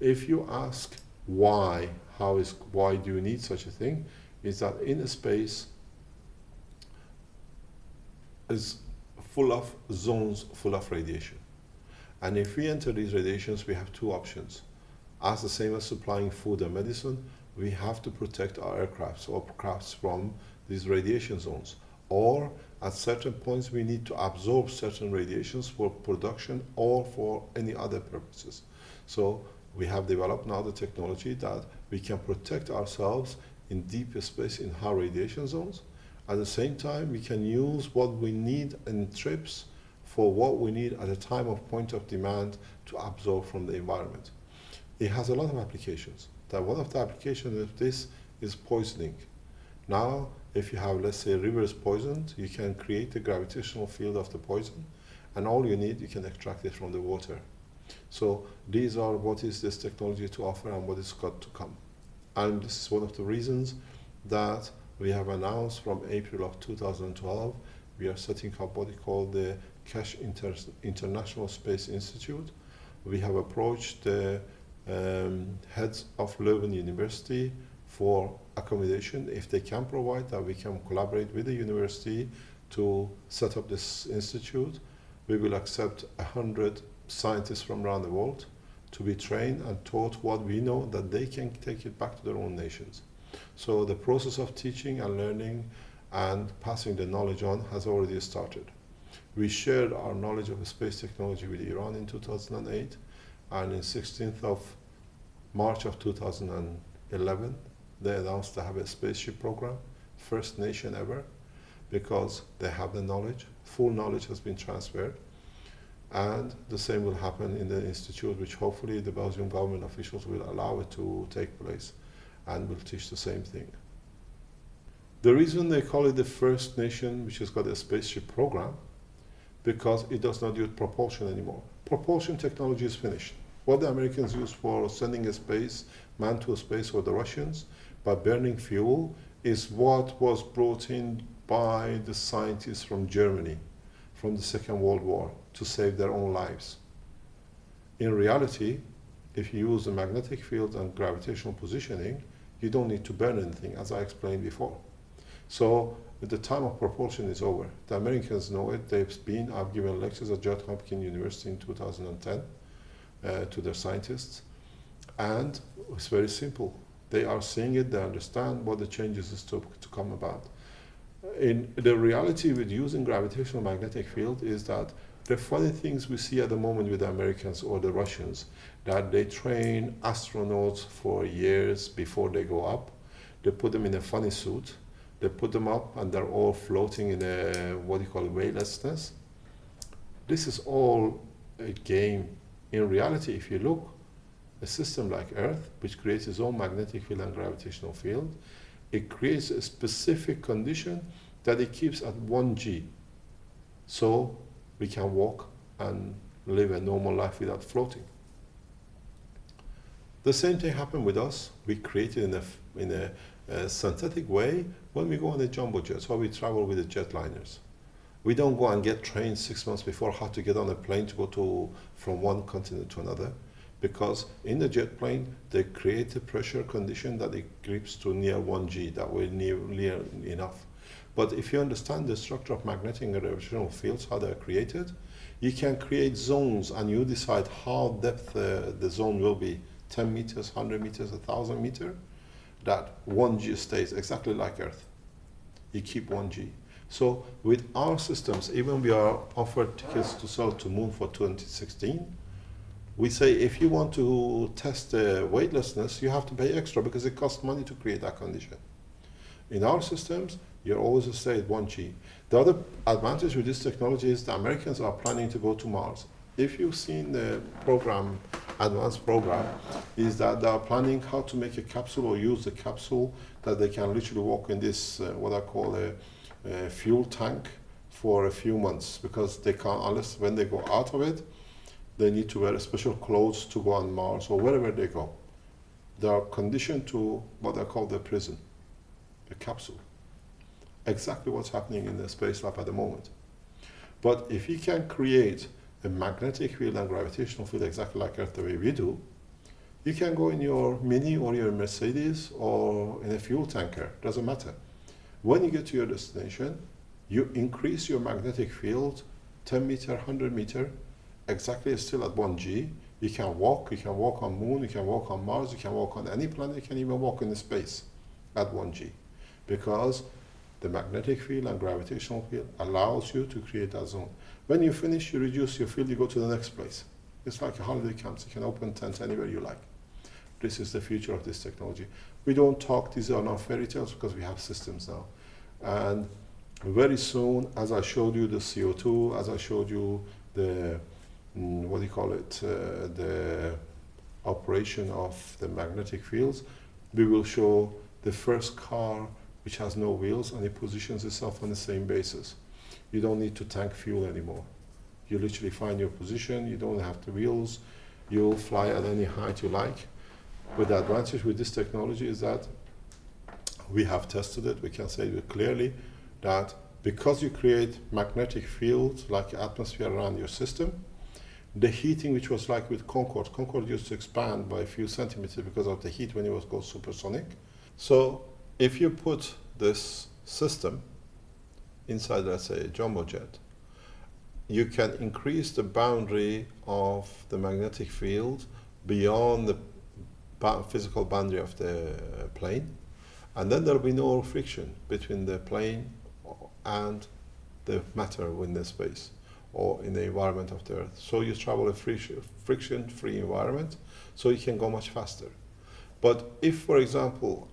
[SPEAKER 1] If you ask why, how is why do you need such a thing, is that in a space is full of zones full of radiation. And if we enter these radiations, we have two options. As the same as supplying food and medicine, we have to protect our aircrafts or crafts from these radiation zones. Or at certain points, we need to absorb certain radiations for production or for any other purposes. So we have developed now the technology that we can protect ourselves in deep space in high radiation zones at the same time, we can use what we need in trips for what we need at a time of point of demand to absorb from the environment. It has a lot of applications. That one of the applications of this is poisoning. Now, if you have, let's say, rivers poisoned, you can create the gravitational field of the poison, and all you need, you can extract it from the water. So these are what is this technology to offer and what is got to come. And this is one of the reasons that we have announced from April of 2012, we are setting up what we call the Keshe Inter International Space Institute. We have approached the um, heads of Leuven University for accommodation. If they can provide that, we can collaborate with the university to set up this institute. We will accept 100 scientists from around the world to be trained and taught what we know that they can take it back to their own nations. So the process of teaching and learning and passing the knowledge on has already started. We shared our knowledge of space technology with Iran in 2008, and in 16th of March of 2011, they announced they have a spaceship program, first nation ever, because they have the knowledge, full knowledge has been transferred, and the same will happen in the institute, which hopefully the Belgian government officials will allow it to take place and will teach the same thing. The reason they call it the first nation which has got a spaceship program, because it does not use propulsion anymore. Propulsion technology is finished. What the Americans use for sending a space, man to a space, or the Russians, by burning fuel, is what was brought in by the scientists from Germany from the Second World War to save their own lives. In reality, if you use the magnetic field and gravitational positioning, you don't need to burn anything, as I explained before. So the time of propulsion is over. The Americans know it. They've been, I've given lectures at Johns Hopkins University in 2010 uh, to their scientists. And it's very simple. They are seeing it, they understand what the changes is to, to come about. In the reality with using gravitational magnetic field is that the funny things we see at the moment with the Americans or the Russians, that they train astronauts for years before they go up. They put them in a funny suit. They put them up and they're all floating in a, what you call weightlessness. This is all a game. In reality, if you look, a system like Earth, which creates its own magnetic field and gravitational field, it creates a specific condition that it keeps at 1g. So we can walk and live a normal life without floating. The same thing happened with us. We created in a, in a, a synthetic way when we go on the jumbo jets, or we travel with the jetliners. We don't go and get trained six months before how to get on a plane to go to from one continent to another. Because in the jet plane they create a pressure condition that it grips to near 1g that will near, near enough. But if you understand the structure of magnetic and gravitational fields how they are created you can create zones and you decide how depth uh, the zone will be 10 meters 100 meters 1000 meter that 1g stays exactly like earth. You keep 1g so with our systems even we are offered tickets to sell to moon for 2016 we say if you want to test the weightlessness, you have to pay extra because it costs money to create that condition. In our systems, you're always stay at 1G. The other advantage with this technology is the Americans are planning to go to Mars. If you've seen the program, advanced program, is that they are planning how to make a capsule or use the capsule that they can literally walk in this, uh, what I call a, a fuel tank for a few months because they can't, unless when they go out of it, they need to wear special clothes to go on Mars or wherever they go. They are conditioned to what I call the prison, a capsule. Exactly what's happening in the space lab at the moment. But if you can create a magnetic field and gravitational field exactly like Earth the way we do, you can go in your Mini or your Mercedes or in a fuel tanker, doesn't matter. When you get to your destination, you increase your magnetic field 10 meter, 100 meter, exactly still at 1G. You can walk, you can walk on moon, you can walk on Mars, you can walk on any planet, you can even walk in space at 1G. Because the magnetic field and gravitational field allows you to create that zone. When you finish, you reduce your field, you go to the next place. It's like a holiday camp. You can open tents anywhere you like. This is the future of this technology. We don't talk, these are not fairy tales because we have systems now. And very soon, as I showed you the CO2, as I showed you the what do you call it, uh, the operation of the magnetic fields, we will show the first car which has no wheels and it positions itself on the same basis. You don't need to tank fuel anymore. You literally find your position, you don't have the wheels, you'll fly at any height you like. But the advantage with this technology is that we have tested it, we can say it clearly that because you create magnetic fields like atmosphere around your system, the heating, which was like with Concorde, Concorde used to expand by a few centimeters because of the heat when it was called supersonic. So if you put this system inside, let's say, a jumbo jet, you can increase the boundary of the magnetic field beyond the physical boundary of the uh, plane, and then there will be no friction between the plane and the matter in the space or in the environment of the Earth. So you travel a friction-free environment, so you can go much faster. But if, for example,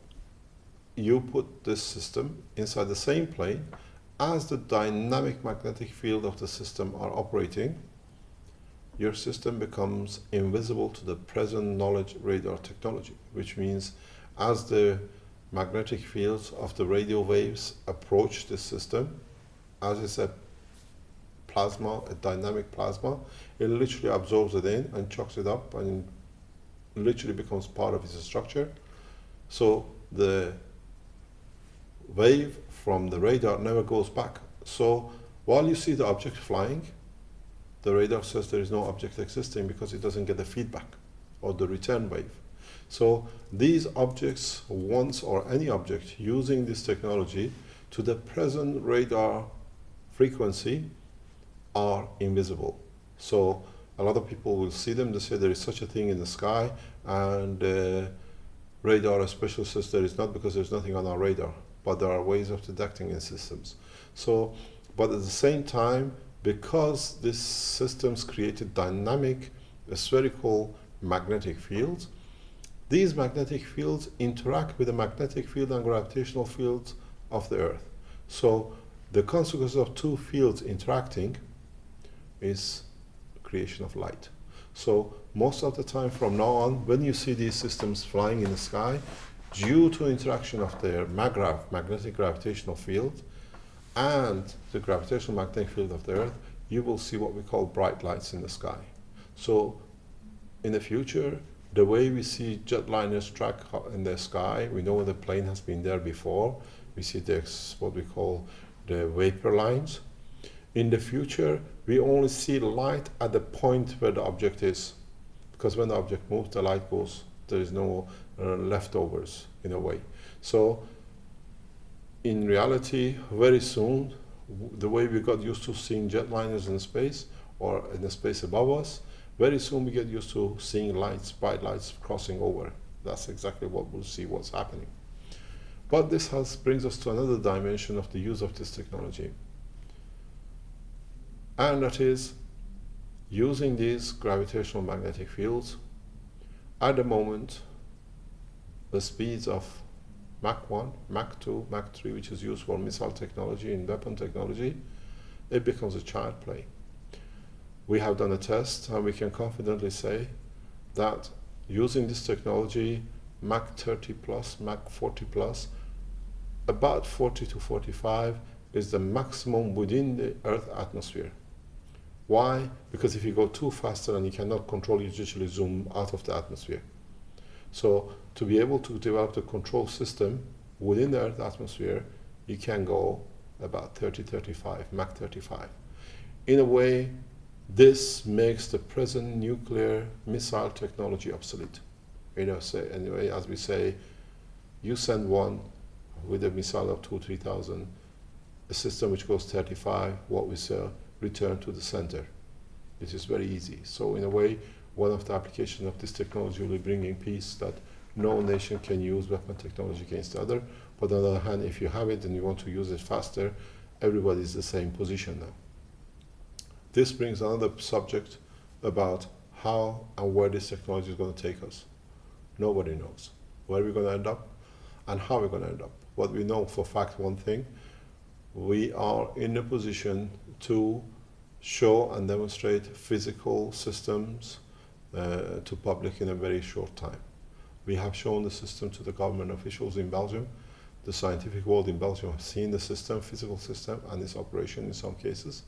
[SPEAKER 1] you put this system inside the same plane, as the dynamic magnetic field of the system are operating, your system becomes invisible to the present knowledge radar technology, which means as the magnetic fields of the radio waves approach this system, as I said plasma, a dynamic plasma, it literally absorbs it in and chucks it up and literally becomes part of its structure. So the wave from the radar never goes back. So while you see the object flying, the radar says there is no object existing because it doesn't get the feedback or the return wave. So these objects, once or any object using this technology to the present radar frequency are invisible. So a lot of people will see them, they say there is such a thing in the sky, and uh, radar especially says there is not because there's nothing on our radar, but there are ways of detecting in systems. So, but at the same time, because these systems created dynamic spherical magnetic fields, these magnetic fields interact with the magnetic field and gravitational fields of the Earth. So the consequence of two fields interacting is creation of light. So most of the time from now on, when you see these systems flying in the sky, due to interaction of their MaGrav, magnetic gravitational field, and the gravitational magnetic field of the Earth, you will see what we call bright lights in the sky. So in the future, the way we see jetliners track in the sky, we know the plane has been there before. We see this, what we call the vapor lines. In the future, we only see light at the point where the object is because when the object moves, the light goes. There is no uh, leftovers in a way. So, in reality, very soon, the way we got used to seeing jetliners in space or in the space above us, very soon we get used to seeing lights, bright lights crossing over. That's exactly what we'll see what's happening. But this has, brings us to another dimension of the use of this technology. And that is using these gravitational magnetic fields at the moment the speeds of Mach 1, Mach 2, Mach 3, which is used for missile technology and weapon technology, it becomes a child play. We have done a test and we can confidently say that using this technology, Mach 30 plus, Mach 40 plus, about 40 to 45 is the maximum within the Earth atmosphere. Why? Because if you go too faster and you cannot control, you usually zoom out of the atmosphere. So to be able to develop the control system within the Earth atmosphere, you can go about 30, 35, Mach 35. In a way, this makes the present nuclear missile technology obsolete. You know, say anyway, as we say, you send one with a missile of two, three thousand, a system which goes 35, what we say, return to the center. It is very easy. So in a way, one of the applications of this technology will be bringing peace that no nation can use weapon technology against the other. But on the other hand, if you have it and you want to use it faster, everybody is the same position now. This brings another subject about how and where this technology is going to take us. Nobody knows where we're going to end up and how we're going to end up. What we know for fact, one thing, we are in a position to show and demonstrate physical systems uh, to public in a very short time. We have shown the system to the government officials in Belgium. The scientific world in Belgium have seen the system, physical system, and its operation in some cases.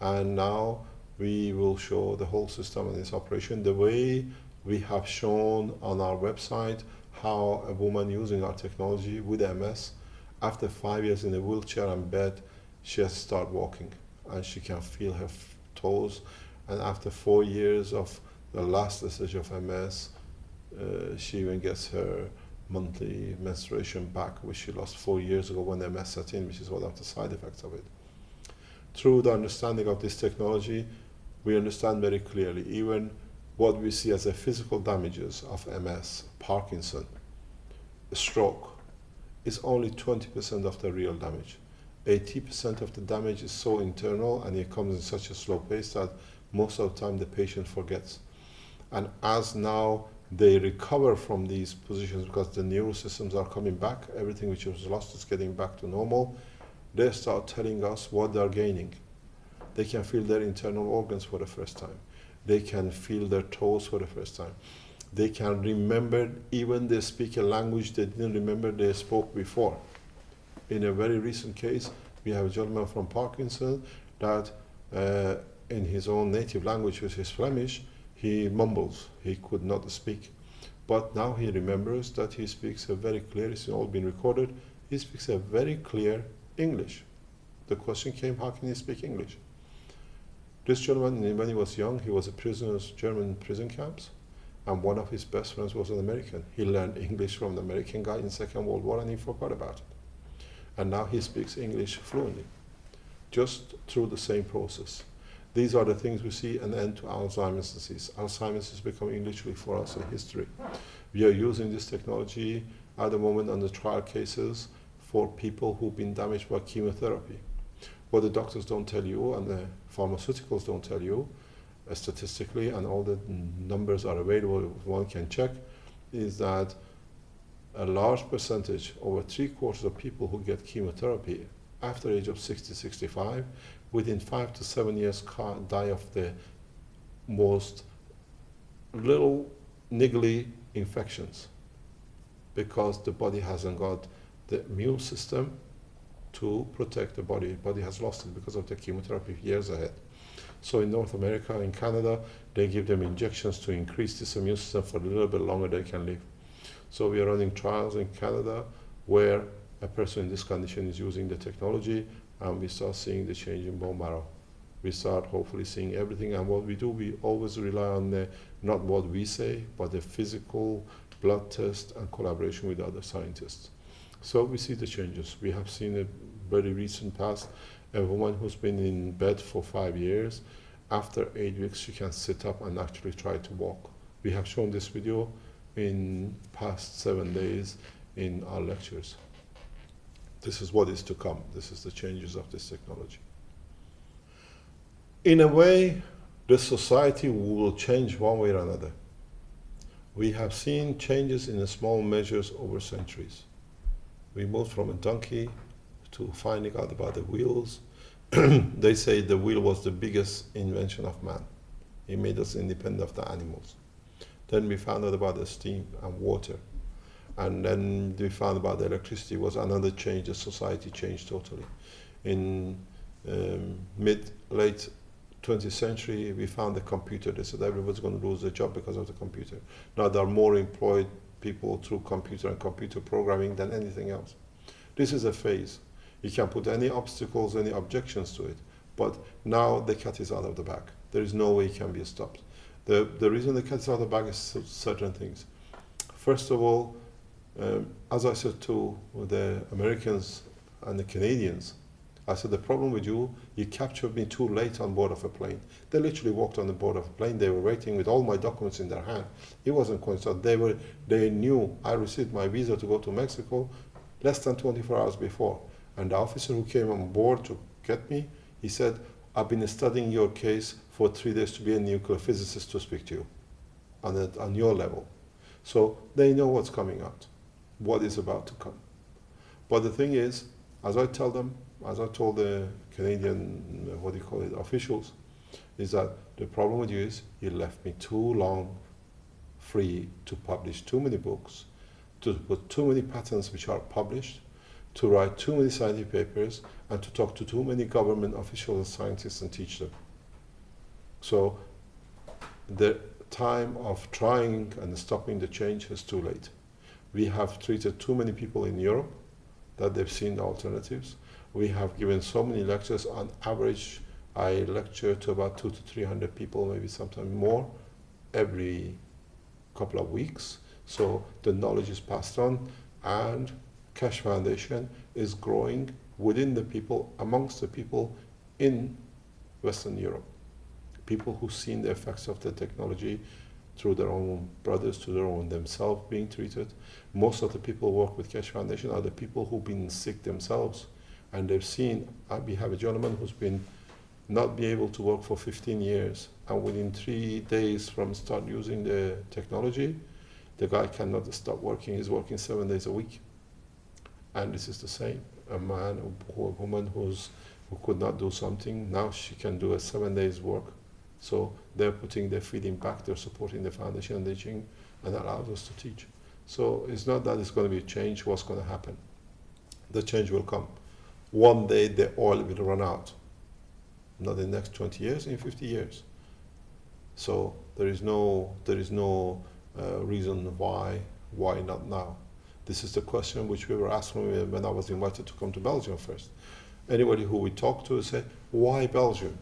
[SPEAKER 1] And now we will show the whole system and its operation the way we have shown on our website how a woman using our technology with MS, after five years in a wheelchair and bed, she has started walking and she can feel her toes. And after four years of the last stage of MS, uh, she even gets her monthly menstruation back, which she lost four years ago when MS set in, which is one of the side effects of it. Through the understanding of this technology, we understand very clearly even what we see as the physical damages of MS, Parkinson, stroke, is only 20% of the real damage. 80% of the damage is so internal and it comes in such a slow pace that most of the time the patient forgets. And as now they recover from these positions because the neural systems are coming back, everything which was lost is getting back to normal, they start telling us what they're gaining. They can feel their internal organs for the first time. They can feel their toes for the first time. They can remember, even they speak a language they didn't remember they spoke before. In a very recent case, we have a gentleman from Parkinson that, uh, in his own native language, which is Flemish, he mumbles. He could not speak. But now he remembers that he speaks a very clear, it's all been recorded, he speaks a very clear English. The question came, how can he speak English? This gentleman, when he was young, he was a prisoner of German prison camps, and one of his best friends was an American. He learned English from the American guy in Second World War, and he forgot about it. And now he speaks English fluently, just through the same process. These are the things we see an end to Alzheimer's disease. Alzheimer's is becoming literally for us a history. We are using this technology at the moment on the trial cases for people who've been damaged by chemotherapy. What the doctors don't tell you and the pharmaceuticals don't tell you, uh, statistically, and all the numbers are available, one can check, is that a large percentage, over three quarters of people who get chemotherapy after age of 60, 65, within five to seven years die of the most little niggly infections because the body hasn't got the immune system to protect the body. The Body has lost it because of the chemotherapy years ahead. So in North America, in Canada, they give them injections to increase this immune system for a little bit longer they can live. So we are running trials in Canada where a person in this condition is using the technology and we start seeing the change in bone marrow. we start hopefully seeing everything. And what we do, we always rely on the, not what we say, but the physical blood test and collaboration with other scientists. So we see the changes. We have seen a very recent past, a woman who's been in bed for five years, after eight weeks she can sit up and actually try to walk. We have shown this video in past seven days in our lectures. This is what is to come. This is the changes of this technology. In a way, the society will change one way or another. We have seen changes in small measures over centuries. We moved from a donkey to finding out about the wheels. they say the wheel was the biggest invention of man. It made us independent of the animals. Then we found out about the steam and water. And then we found about the electricity was another change. The society changed totally. In um, mid, late 20th century, we found the computer. They said everybody's going to lose their job because of the computer. Now there are more employed people through computer and computer programming than anything else. This is a phase. You can put any obstacles, any objections to it, but now the cat is out of the bag. There is no way it can be stopped. The, the reason the cat is out of the bag is certain things. First of all, um, as I said to the Americans and the Canadians, I said, the problem with you, you captured me too late on board of a plane. They literally walked on the board of a plane. They were waiting with all my documents in their hand. It wasn't coincidence. They, were, they knew I received my visa to go to Mexico less than 24 hours before. And the officer who came on board to get me, he said, I've been studying your case for three days to be a nuclear physicist to speak to you on, a, on your level. So they know what's coming out, what is about to come. But the thing is, as I tell them, as I told the Canadian, what do you call it, officials, is that the problem with you is you left me too long free to publish too many books, to put too many patents which are published, to write too many scientific papers, and to talk to too many government officials and scientists and teach them. So the time of trying and stopping the change is too late. We have treated too many people in Europe that they've seen the alternatives we have given so many lectures. On average, I lecture to about two to three hundred people, maybe sometimes more, every couple of weeks. So the knowledge is passed on, and Keshe Foundation is growing within the people, amongst the people in Western Europe. People who've seen the effects of the technology through their own brothers, to their own themselves being treated. Most of the people who work with Keshe Foundation are the people who've been sick themselves and they've seen, we have a gentleman who's been not be able to work for 15 years, and within three days from start using the technology, the guy cannot stop working. He's working seven days a week. And this is the same. A man or a woman who's, who could not do something, now she can do a seven days work. So they're putting their feeding back, they're supporting the foundation and teaching, and allows us to teach. So it's not that it's going to be a change, what's going to happen. The change will come one day the oil will run out. Not in the next 20 years, in 50 years. So there is no, there is no uh, reason why, why not now? This is the question which we were asking when I was invited to come to Belgium first. Anybody who we talk to say, why Belgium?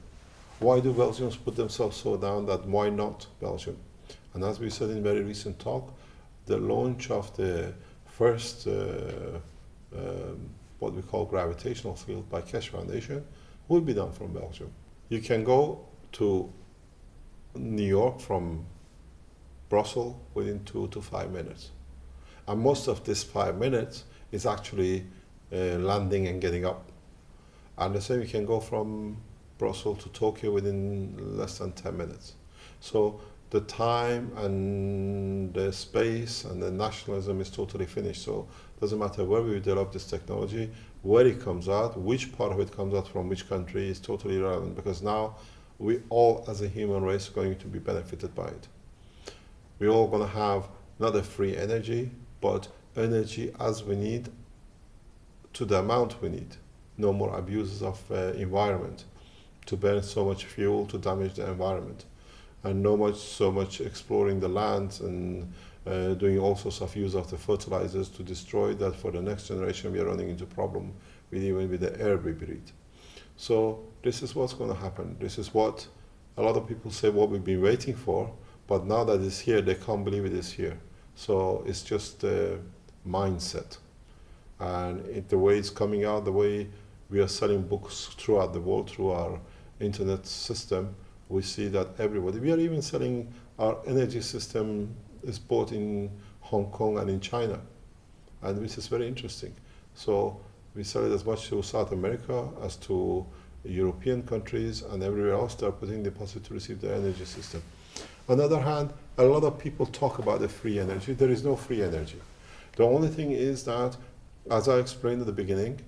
[SPEAKER 1] Why do Belgians put themselves so down that why not Belgium? And as we said in very recent talk, the launch of the first uh, um, what we call gravitational field by Keshe Foundation will be done from Belgium. You can go to New York from Brussels within two to five minutes. And most of this five minutes is actually uh, landing and getting up. And the same you can go from Brussels to Tokyo within less than 10 minutes. So the time and the space and the nationalism is totally finished. So it doesn't matter where we develop this technology, where it comes out, which part of it comes out from which country is totally irrelevant because now we all as a human race are going to be benefited by it. We're all going to have not a free energy, but energy as we need to the amount we need. No more abuses of uh, environment to burn so much fuel to damage the environment and no much so much exploring the land and uh, doing all sorts of use of the fertilizers to destroy that for the next generation we are running into problem with even with the air we breathe. So this is what's going to happen. This is what a lot of people say what we've been waiting for, but now that it's here, they can't believe it is here. So it's just a mindset. And it, the way it's coming out, the way we are selling books throughout the world through our internet system, we see that everybody, we are even selling our energy system is bought in Hong Kong and in China. And this is very interesting. So we sell it as much to South America as to European countries and everywhere else they are putting deposit to receive the energy system. On the other hand, a lot of people talk about the free energy. There is no free energy. The only thing is that, as I explained at the beginning,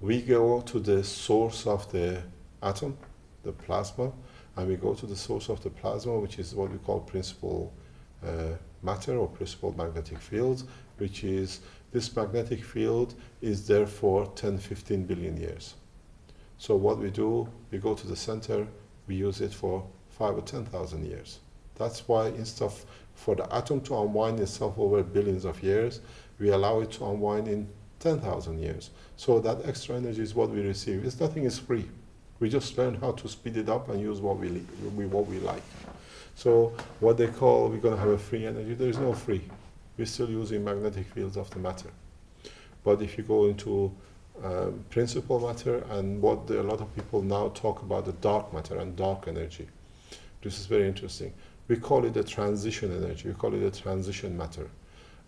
[SPEAKER 1] we go to the source of the atom, the plasma, and we go to the source of the plasma, which is what we call principal uh, matter or principal magnetic field, which is this magnetic field is there for 10, 15 billion years. So what we do, we go to the center, we use it for five or 10,000 years. That's why instead of for the atom to unwind itself over billions of years, we allow it to unwind in 10,000 years. So that extra energy is what we receive. It's nothing is free. We just learn how to speed it up and use what we, we what we like. So what they call we're going to have a free energy, there is no free. We're still using magnetic fields of the matter. But if you go into um, principal matter and what the, a lot of people now talk about the dark matter and dark energy, this is very interesting. We call it the transition energy. We call it the transition matter.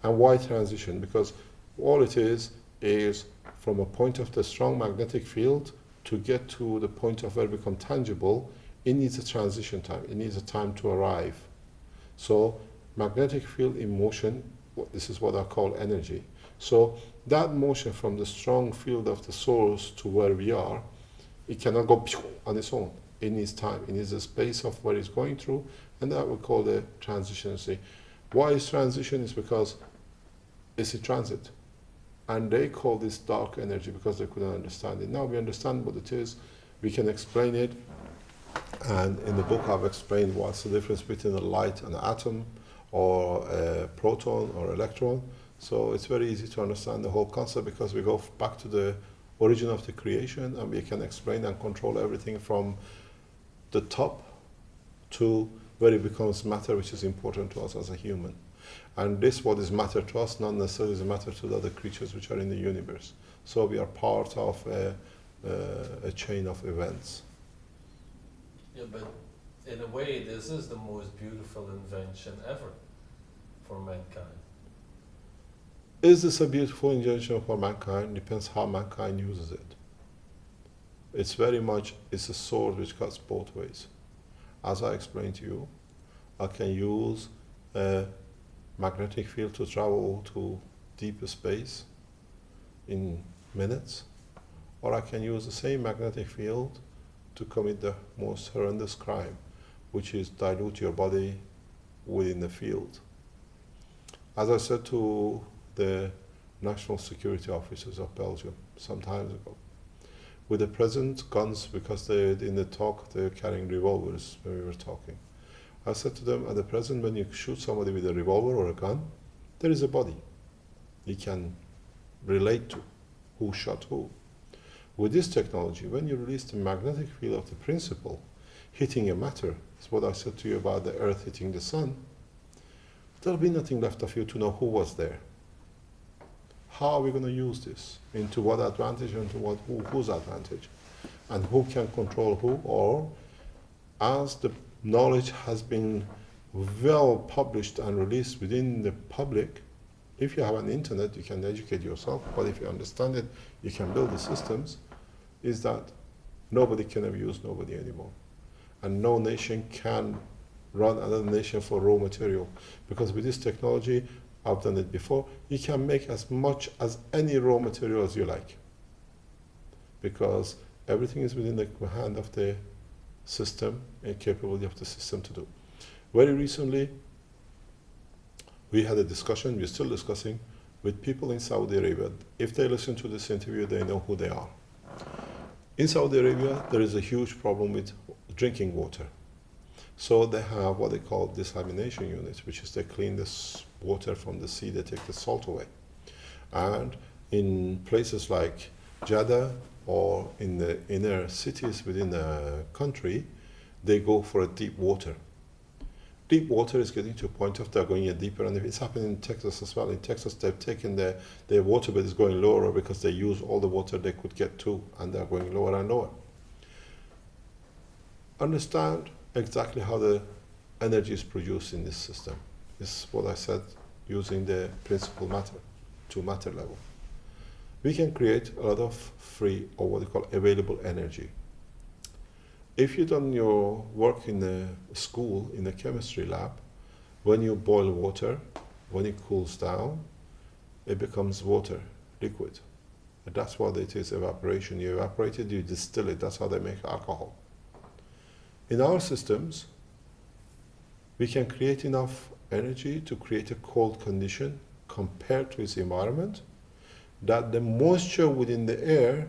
[SPEAKER 1] And why transition? Because all it is is from a point of the strong magnetic field to get to the point of where it become tangible, it needs a transition time. It needs a time to arrive. So magnetic field in motion, this is what I call energy. So that motion from the strong field of the source to where we are, it cannot go on its own. It needs time. It needs a space of where it's going through, and that we call the transition. See, why is transition? Is because it's a transit, and they call this dark energy because they couldn't understand it. Now we understand what it is. We can explain it, and in the book I've explained what's the difference between a light and an atom, or a proton or electron. So it's very easy to understand the whole concept because we go back to the origin of the creation and we can explain and control everything from the top to where it becomes matter, which is important to us as a human. And this, what is matter to us, not necessarily is a matter to the other creatures which are in the universe. So we are part of a, uh, a chain of events.
[SPEAKER 2] Yeah, but in a way, this is the most beautiful invention ever for mankind.
[SPEAKER 1] Is this a beautiful invention for mankind? Depends how mankind uses it. It's very much, it's a sword which cuts both ways. As I explained to you, I can use a magnetic field to travel to deeper space in minutes, or I can use the same magnetic field to commit the most horrendous crime, which is dilute your body within the field. As I said to the national security officers of Belgium some time ago, with the present guns, because they in the talk they're carrying revolvers when we were talking. I said to them, at the present, when you shoot somebody with a revolver or a gun, there is a body. You can relate to who shot who. With this technology, when you release the magnetic field of the principle hitting a matter, is what I said to you about the earth hitting the sun, there'll be nothing left of you to know who was there. How are we going to use this? Into what advantage and to what who, whose advantage? And who can control who? Or as the knowledge has been well published and released within the public, if you have an internet, you can educate yourself, but if you understand it, you can build the systems, is that nobody can abuse nobody anymore. And no nation can run another nation for raw material. Because with this technology, I've done it before, you can make as much as any raw material as you like. Because everything is within the hand of the system and capability of the system to do. Very recently, we had a discussion, we're still discussing, with people in Saudi Arabia. If they listen to this interview, they know who they are. In Saudi Arabia, there is a huge problem with drinking water. So they have what they call desalination units, which is they clean this water from the sea, they take the salt away. And in places like Jeddah or in the inner cities within the country, they go for a deep water. Deep water is getting to a point of they're going in deeper, and it's happening in Texas as well. In Texas, they've taken their, their water bed is going lower because they use all the water they could get to, and they're going lower and lower. Understand exactly how the energy is produced in this system. This is what I said using the principle matter to matter level. We can create a lot of free or what we call available energy. If you've done your work in the school, in the chemistry lab, when you boil water, when it cools down, it becomes water, liquid. And that's what it is evaporation. You evaporate it, you distill it. That's how they make alcohol. In our systems, we can create enough energy to create a cold condition compared to its environment that the moisture within the air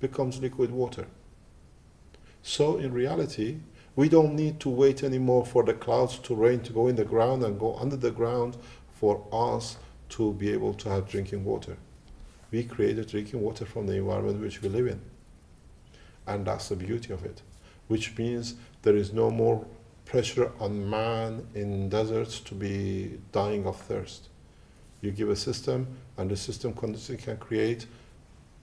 [SPEAKER 1] becomes liquid water. So in reality, we don't need to wait anymore for the clouds to rain to go in the ground and go under the ground for us to be able to have drinking water. We created drinking water from the environment which we live in. And that's the beauty of it, which means there is no more pressure on man in deserts to be dying of thirst. You give a system, and the system can create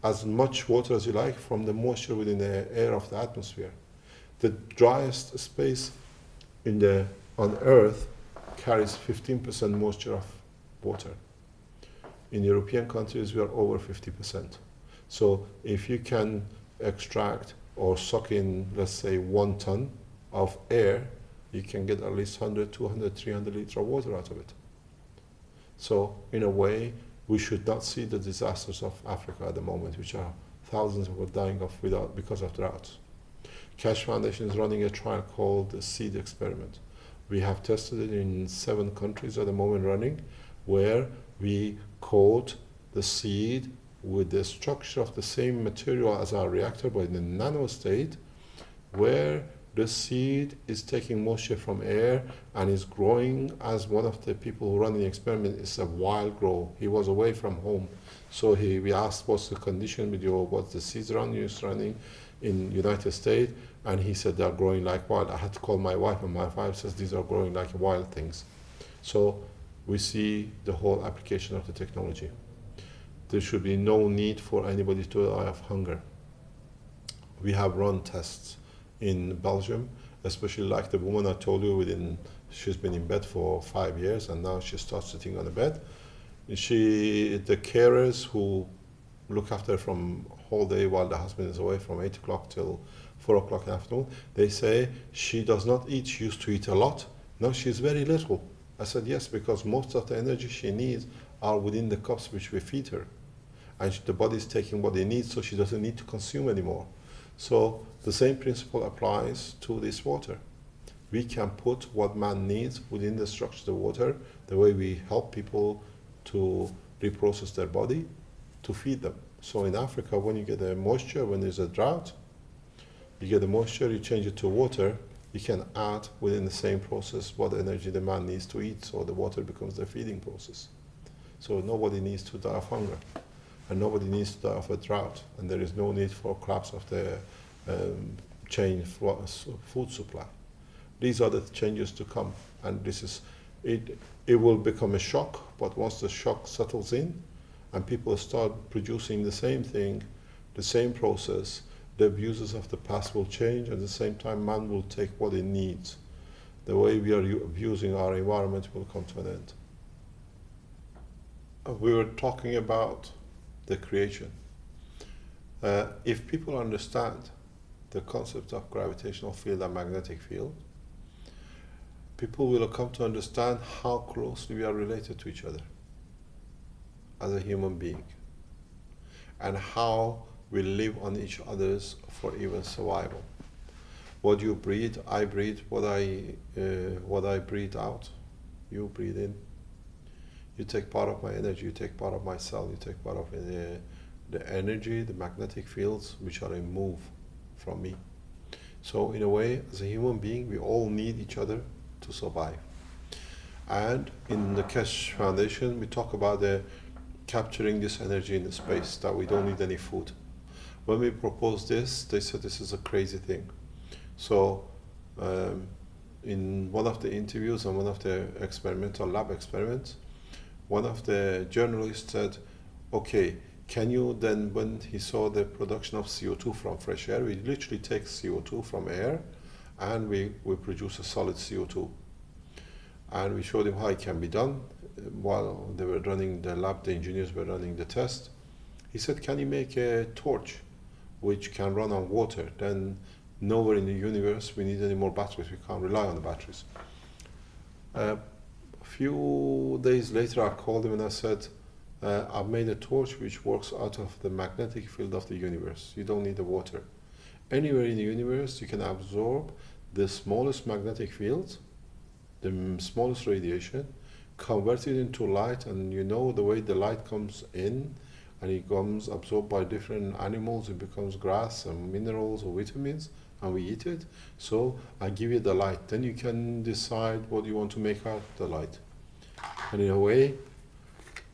[SPEAKER 1] as much water as you like from the moisture within the air of the atmosphere. The driest space in the, on Earth carries 15% moisture of water. In European countries, we are over 50%. So if you can extract or suck in, let's say, one ton of air, you can get at least 100, 200, 300 liters of water out of it. So, in a way, we should not see the disasters of Africa at the moment, which are thousands of people dying of without because of droughts. Keshe Foundation is running a trial called the Seed Experiment. We have tested it in seven countries at the moment running, where we coat the seed with the structure of the same material as our reactor, but in the nano state, where the seed is taking moisture from air and is growing as one of the people who run the experiment is a wild grow. He was away from home. So he, we asked what's the condition with your, what's the seeds run you're running in United States? And he said they're growing like wild. I had to call my wife and my wife says these are growing like wild things. So we see the whole application of the technology. There should be no need for anybody to die of hunger. We have run tests in Belgium, especially like the woman I told you within she's been in bed for five years and now she starts sitting on the bed. She the carers who look after her from whole day while the husband is away from eight o'clock till four o'clock in the afternoon, they say she does not eat, she used to eat a lot. No, she's very little. I said yes, because most of the energy she needs are within the cups which we feed her. And the body is taking what it needs, so she doesn't need to consume anymore. So the same principle applies to this water. We can put what man needs within the structure of the water, the way we help people to reprocess their body, to feed them. So in Africa, when you get the moisture, when there's a drought, you get the moisture, you change it to water, you can add within the same process what energy the man needs to eat, so the water becomes the feeding process. So nobody needs to die of hunger and nobody needs to die of a drought, and there is no need for collapse of the um, chain food supply. These are the changes to come, and this is it. It will become a shock, but once the shock settles in, and people start producing the same thing, the same process, the abuses of the past will change. At the same time, man will take what he needs. The way we are abusing our environment will come to an end. Uh, we were talking about the creation. Uh, if people understand the concept of gravitational field and magnetic field, people will come to understand how closely we are related to each other as a human being and how we live on each other's for even survival. What you breathe, I breathe. What I uh, what I breathe out, you breathe in you take part of my energy, you take part of my cell, you take part of the, the energy, the magnetic fields which are removed from me. So in a way, as a human being, we all need each other to survive. And in the Keshe Foundation, we talk about the capturing this energy in the space, that we don't need any food. when we proposed this, they said this is a crazy thing. So, um, in one of the interviews and one of the experimental lab experiments, one of the journalists said, "Okay, can you then?" When he saw the production of CO2 from fresh air, we literally take CO2 from air, and we we produce a solid CO2. And we showed him how it can be done. While they were running the lab, the engineers were running the test. He said, "Can you make a torch, which can run on water?" Then nowhere in the universe we need any more batteries. We can't rely on the batteries. Uh, a few days later, I called him and I said, uh, I've made a torch which works out of the magnetic field of the universe. You don't need the water. Anywhere in the universe, you can absorb the smallest magnetic field, the smallest radiation, convert it into light, and you know the way the light comes in and it comes absorbed by different animals, it becomes grass and minerals or vitamins and we eat it. So I give you the light. Then you can decide what you want to make out the light. And in a way,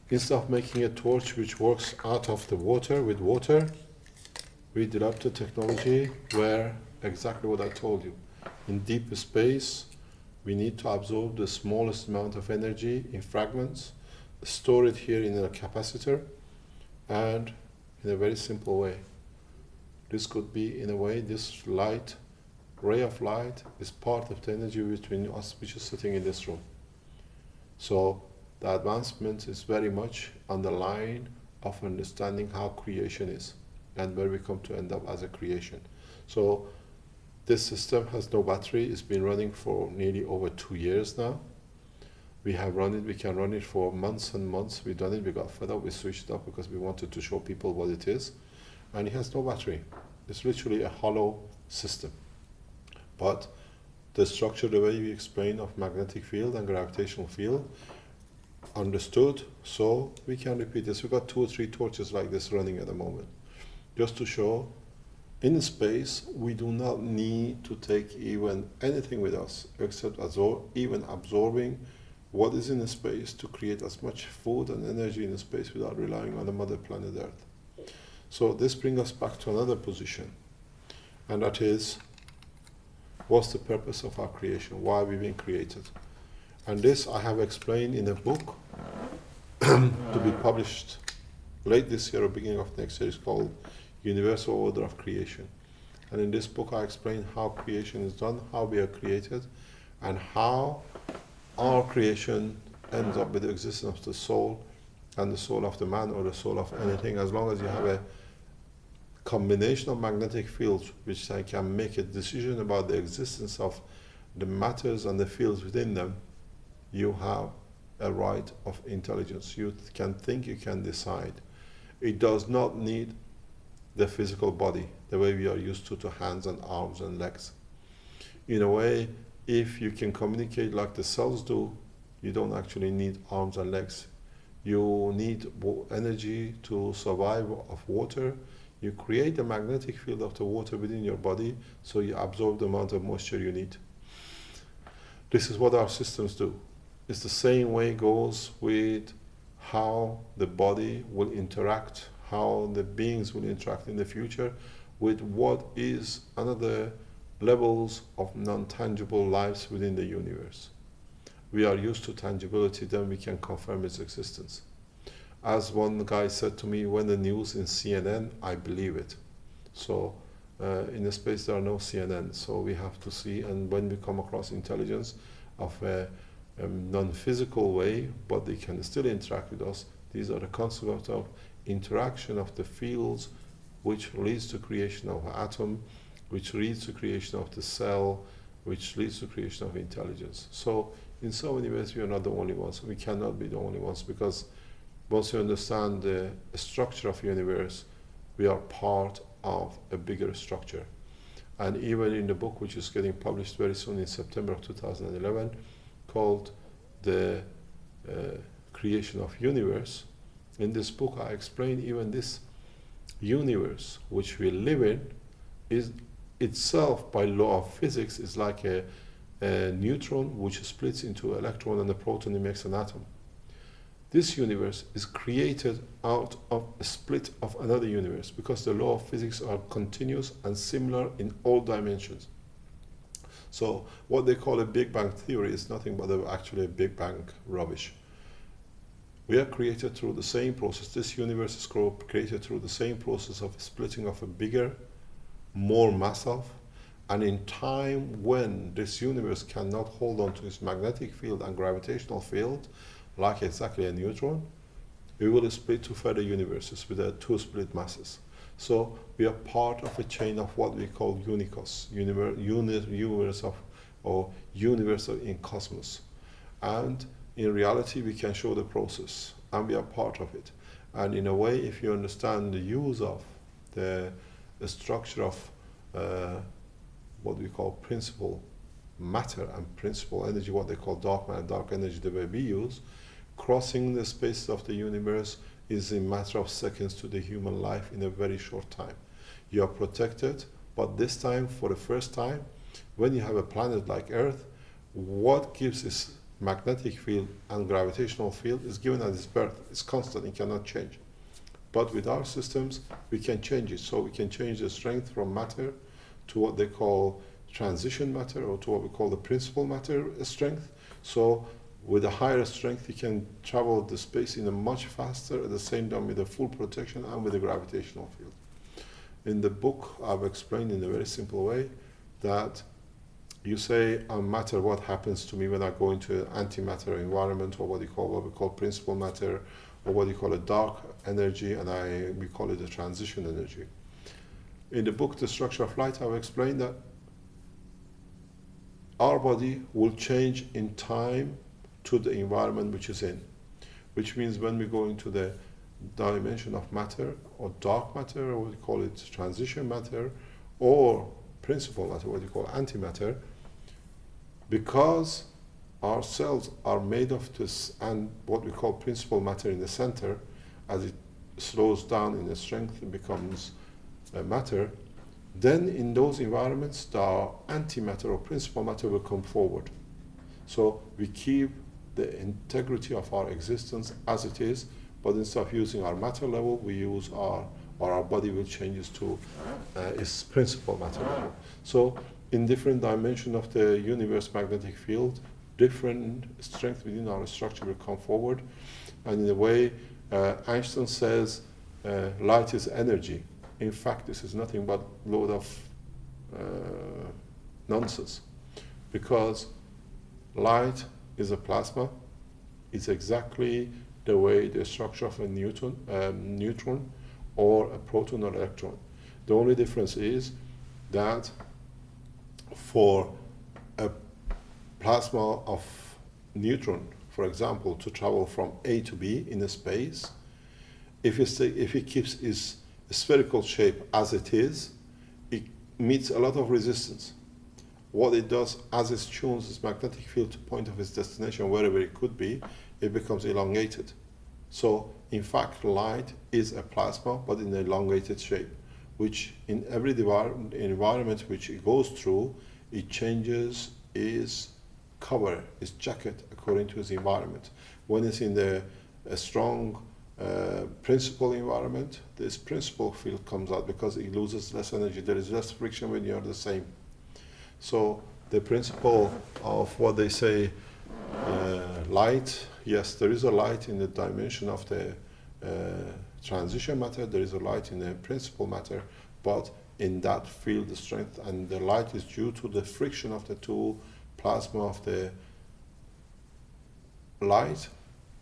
[SPEAKER 1] instead of making a torch which works out of the water with water, we developed a technology where exactly what I told you. In deep space, we need to absorb the smallest amount of energy in fragments, store it here in a capacitor, and in a very simple way. This could be, in a way, this light, ray of light, is part of the energy between us which is sitting in this room. So the advancement is very much on the line of understanding how creation is and where we come to end up as a creation. So this system has no battery. It's been running for nearly over two years now. We have run it. We can run it for months and months. We've done it. We got fed up. We switched it up because we wanted to show people what it is. And it has no battery. It's literally a hollow system. But the structure, the way we explain of magnetic field and gravitational field, understood. So we can repeat this. We've got two or three torches like this running at the moment, just to show. In space, we do not need to take even anything with us except absor- even absorbing what is in the space to create as much food and energy in the space without relying on the mother planet Earth. So this brings us back to another position, and that is, what's the purpose of our creation? Why are we've been created? And this I have explained in a book to be published late this year or beginning of next year. is called Universal Order of Creation. And in this book, I explain how creation is done, how we are created, and how our creation ends up with the existence of the soul and the soul of the man or the soul of anything, as long as you have a combination of magnetic fields which I can make a decision about the existence of the matters and the fields within them, you have a right of intelligence. You can think, you can decide. It does not need the physical body, the way we are used to, to hands and arms and legs. In a way, if you can communicate like the cells do, you don't actually need arms and legs. You need energy to survive of water. You create a magnetic field of the water within your body, so you absorb the amount of moisture you need. This is what our systems do. It's the same way goes with how the body will interact, how the beings will interact in the future with what is another levels of non-tangible lives within the universe. We are used to tangibility, then we can confirm its existence. As one guy said to me, when the news in CNN, I believe it. So uh, in the space there are no CNN, so we have to see. And when we come across intelligence of a, a non-physical way, but they can still interact with us, these are the concepts of interaction of the fields, which leads to creation of atom, which leads to creation of the cell, which leads to creation of intelligence. So in so many ways, we are not the only ones. We cannot be the only ones because once you understand the structure of the universe, we are part of a bigger structure. And even in the book, which is getting published very soon in September of 2011, called The uh, Creation of Universe, in this book, I explain even this universe which we live in is itself, by law of physics, is like a, a neutron which splits into electron and a proton and makes an atom this universe is created out of a split of another universe because the law of physics are continuous and similar in all dimensions. So what they call a Big Bang theory is nothing but actually a Big Bang rubbish. We are created through the same process. This universe is created through the same process of splitting of a bigger, more massive, and in time when this universe cannot hold on to its magnetic field and gravitational field, like exactly a neutron, we will split to further universes with uh, two split masses. So we are part of a chain of what we call unicos, universe, universe of, or universe in cosmos. And in reality, we can show the process, and we are part of it. And in a way, if you understand the use of the, the structure of uh, what we call principal matter and principal energy, what they call dark matter, dark energy, the way we use, crossing the space of the universe is a matter of seconds to the human life in a very short time. You are protected, but this time, for the first time, when you have a planet like Earth, what gives its magnetic field and gravitational field is given at its birth. It's constant, it cannot change. But with our systems, we can change it. So we can change the strength from matter to what they call transition matter or to what we call the principal matter strength. So with a higher strength, you can travel the space in a much faster, at the same time with a full protection and with a gravitational field. In the book, I've explained in a very simple way that you say, matter what happens to me when I go into an antimatter environment, or what you call what we call principal matter, or what you call a dark energy, and I we call it a transition energy. In the book, The Structure of Light, I've explained that our body will change in time to the environment which is in, which means when we go into the dimension of matter or dark matter, or we call it transition matter, or principle matter, what you call antimatter, because our cells are made of this and what we call principal matter in the center, as it slows down in the strength, it becomes uh, matter, then in those environments, the antimatter or principal matter will come forward. So we keep the integrity of our existence as it is, but instead of using our matter level, we use our, or our body will changes to uh, its principal matter level. So in different dimension of the universe magnetic field, different strength within our structure will come forward. And in a way, uh, Einstein says uh, light is energy. In fact, this is nothing but load of uh, nonsense because light is a plasma. It's exactly the way the structure of a neutron, um, neutron or a proton or electron. The only difference is that for a plasma of neutron, for example, to travel from A to B in a space, if it, if it keeps its spherical shape as it is, it meets a lot of resistance what it does as it tunes its magnetic field to point of its destination, wherever it could be, it becomes elongated. So, in fact, light is a plasma, but in an elongated shape, which in every environment which it goes through, it changes its cover, its jacket, according to its environment. When it's in the a strong uh, principal environment, this principal field comes out because it loses less energy. There is less friction when you're the same. So the principle of what they say, uh, light, yes, there is a light in the dimension of the uh, transition matter, there is a light in the principal matter, but in that field the strength and the light is due to the friction of the two plasma of the light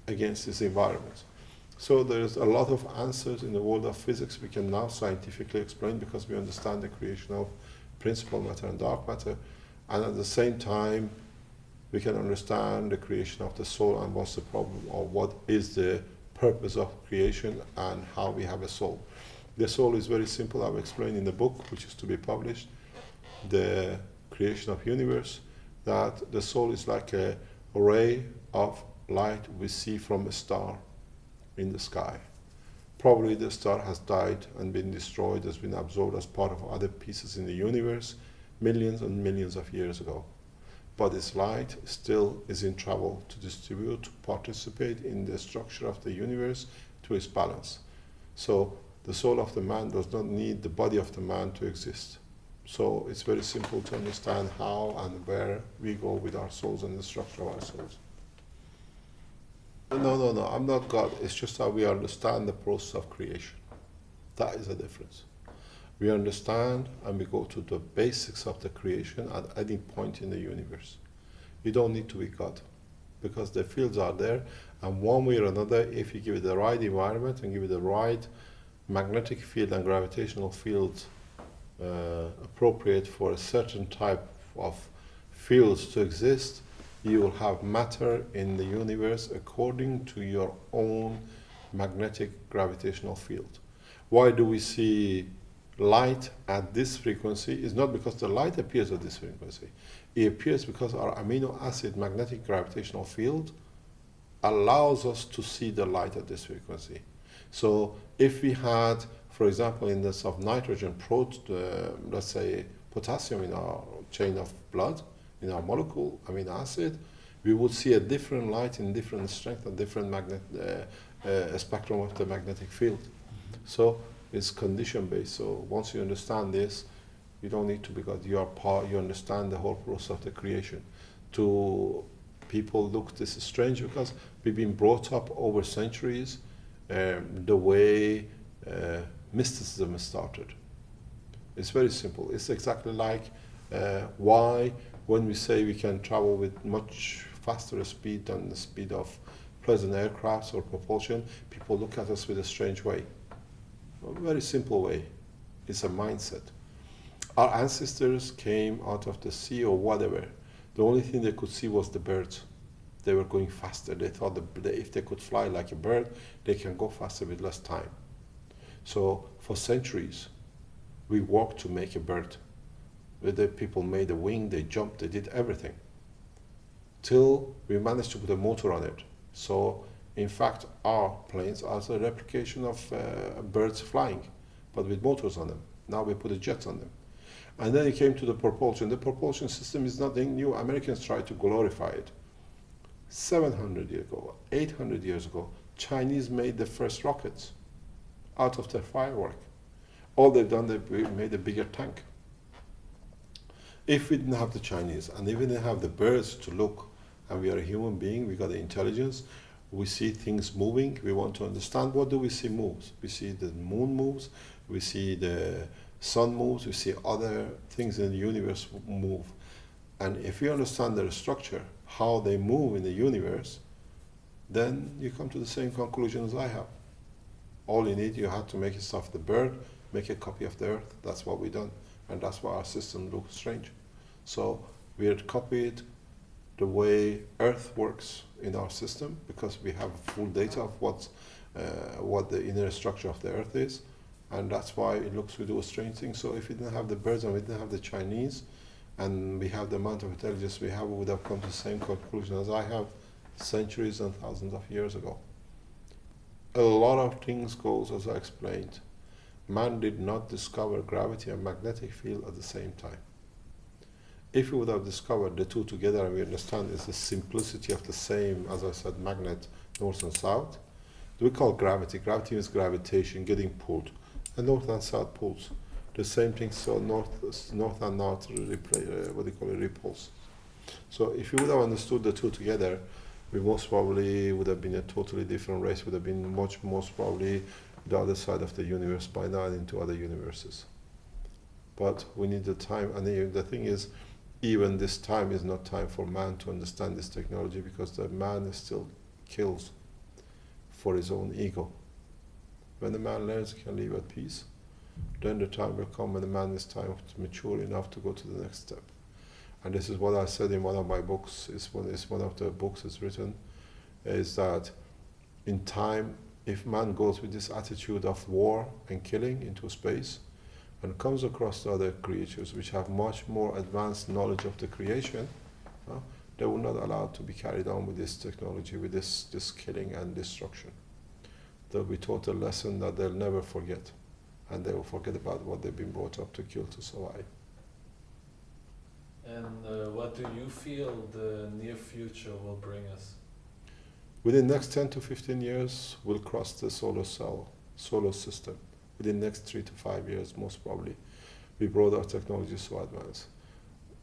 [SPEAKER 1] against this environment. So there's a lot of answers in the world of physics we can now scientifically explain because we understand the creation of principal matter and dark matter, and at the same time, we can understand the creation of the soul and what's the problem or what is the purpose of creation and how we have a soul. The soul is very simple. I've explained in the book, which is to be published, the creation of universe, that the soul is like a ray of light we see from a star in the sky. Probably the star has died and been destroyed, has been absorbed as part of other pieces in the universe millions and millions of years ago. but its light still is in travel to distribute, to participate in the structure of the universe to its balance. So the soul of the man does not need the body of the man to exist. So it's very simple to understand how and where we go with our souls and the structure of our souls. No, no, no, I'm not God. It's just how we understand the process of creation. That is the difference. We understand and we go to the basics of the creation at any point in the universe. You don't need to be God because the fields are there, and one way or another, if you give it the right environment and give it the right magnetic field and gravitational field uh, appropriate for a certain type of fields to exist, you will have matter in the universe according to your own magnetic gravitational field. Why do we see light at this frequency? Is not because the light appears at this frequency. It appears because our amino acid magnetic gravitational field allows us to see the light at this frequency. So if we had, for example, in this of nitrogen, prot, uh, let's say potassium in our chain of blood, in our molecule amino acid, we would see a different light in different strength and different magnet uh, uh, spectrum of the magnetic field. So it's condition based. So once you understand this, you don't need to because You are part. You understand the whole process of the creation. To people, look, this is strange because we've been brought up over centuries um, the way uh, mysticism started. It's very simple. It's exactly like uh, why when we say we can travel with much faster speed than the speed of present aircrafts or propulsion, people look at us with a strange way. A very simple way. It's a mindset. Our ancestors came out of the sea or whatever. The only thing they could see was the birds. They were going faster. They thought that if they could fly like a bird, they can go faster with less time. So for centuries, we worked to make a bird. The people made a wing, they jumped, they did everything. Till we managed to put a motor on it. So in fact, our planes are a replication of uh, birds flying, but with motors on them. Now we put a jet on them. And then it came to the propulsion. The propulsion system is nothing new. Americans tried to glorify it. 700 years ago, 800 years ago, Chinese made the first rockets out of their firework. All they've done, they made a bigger tank. If we didn't have the Chinese, and if we didn't have the birds to look, and we are a human being, we got the intelligence, we see things moving, we want to understand what do we see moves. We see the moon moves, we see the sun moves, we see other things in the universe move. And if you understand their structure, how they move in the universe, then you come to the same conclusion as I have. All you need, you have to make yourself the bird, make a copy of the earth. That's what we done. And that's why our system looks strange. So we had copied the way earth works in our system because we have full data of what, uh, what the inner structure of the earth is. And that's why it looks we do a strange thing. So if we didn't have the birds and we didn't have the Chinese, and we have the amount of intelligence we have, we would have come to the same conclusion as I have centuries and thousands of years ago. A lot of things goes as I explained. Man did not discover gravity and magnetic field at the same time. If we would have discovered the two together and we understand it's the simplicity of the same, as I said, magnet, north and south, we call gravity. Gravity is gravitation, getting pulled. And north and south pulls the same thing. So north, north and north, replay, uh, what do you call it, repulse. So if you would have understood the two together, we most probably would have been a totally different race. Would have been much most probably the other side of the universe by now and into other universes. But we need the time, and the, thing is, even this time is not time for man to understand this technology because the man still kills for his own ego. When the man learns, he can live at peace then the time will come when the man is time to mature enough to go to the next step. And this is what I said in one of my books, is one, is one of the books is written, is that in time, if man goes with this attitude of war and killing into space, and comes across the other creatures which have much more advanced knowledge of the creation, uh, they will not allow to be carried on with this technology, with this, this killing and destruction. They'll be taught a lesson that they'll never forget and they will forget about what they've been brought up to kill to survive.
[SPEAKER 2] And uh, what do you feel the near future will bring us?
[SPEAKER 1] Within the next 10 to 15 years, we'll cross the solar cell, solar system. Within the next three to five years, most probably, we brought our technology so advanced.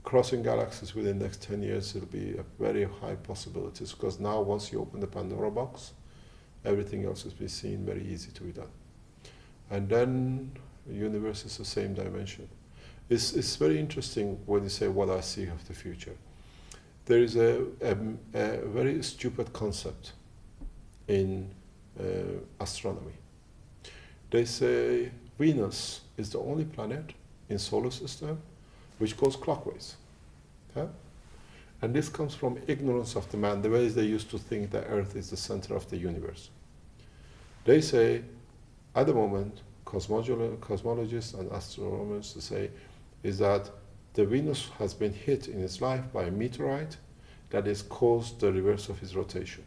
[SPEAKER 1] Crossing galaxies within the next 10 years, it'll be a very high possibilities because now once you open the Pandora box, everything else is be seen very easy to be done. And then the universe is the same dimension. It's, it's very interesting when you say what I see of the future there is a, a, a very stupid concept in uh, astronomy. They say Venus is the only planet in solar system which goes clockwise. And this comes from ignorance of the man, the ways they used to think that Earth is the center of the universe. They say, at the moment, cosmologists and astronomers say, is that the Venus has been hit in its life by a meteorite that has caused the reverse of its rotation.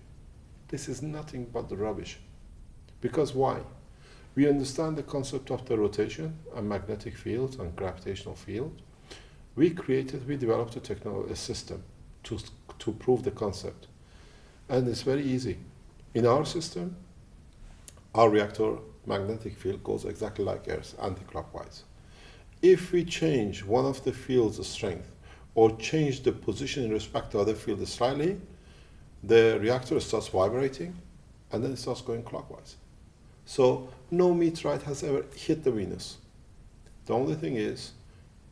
[SPEAKER 1] This is nothing but the rubbish. Because why? We understand the concept of the rotation and magnetic field and gravitational field. We created, we developed a, technology, system to, to prove the concept. And it's very easy. In our system, our reactor magnetic field goes exactly like Earth, anti-clockwise. If we change one of the field's of strength or change the position in respect to other field slightly, the reactor starts vibrating and then it starts going clockwise. So no meteorite has ever hit the Venus. The only thing is,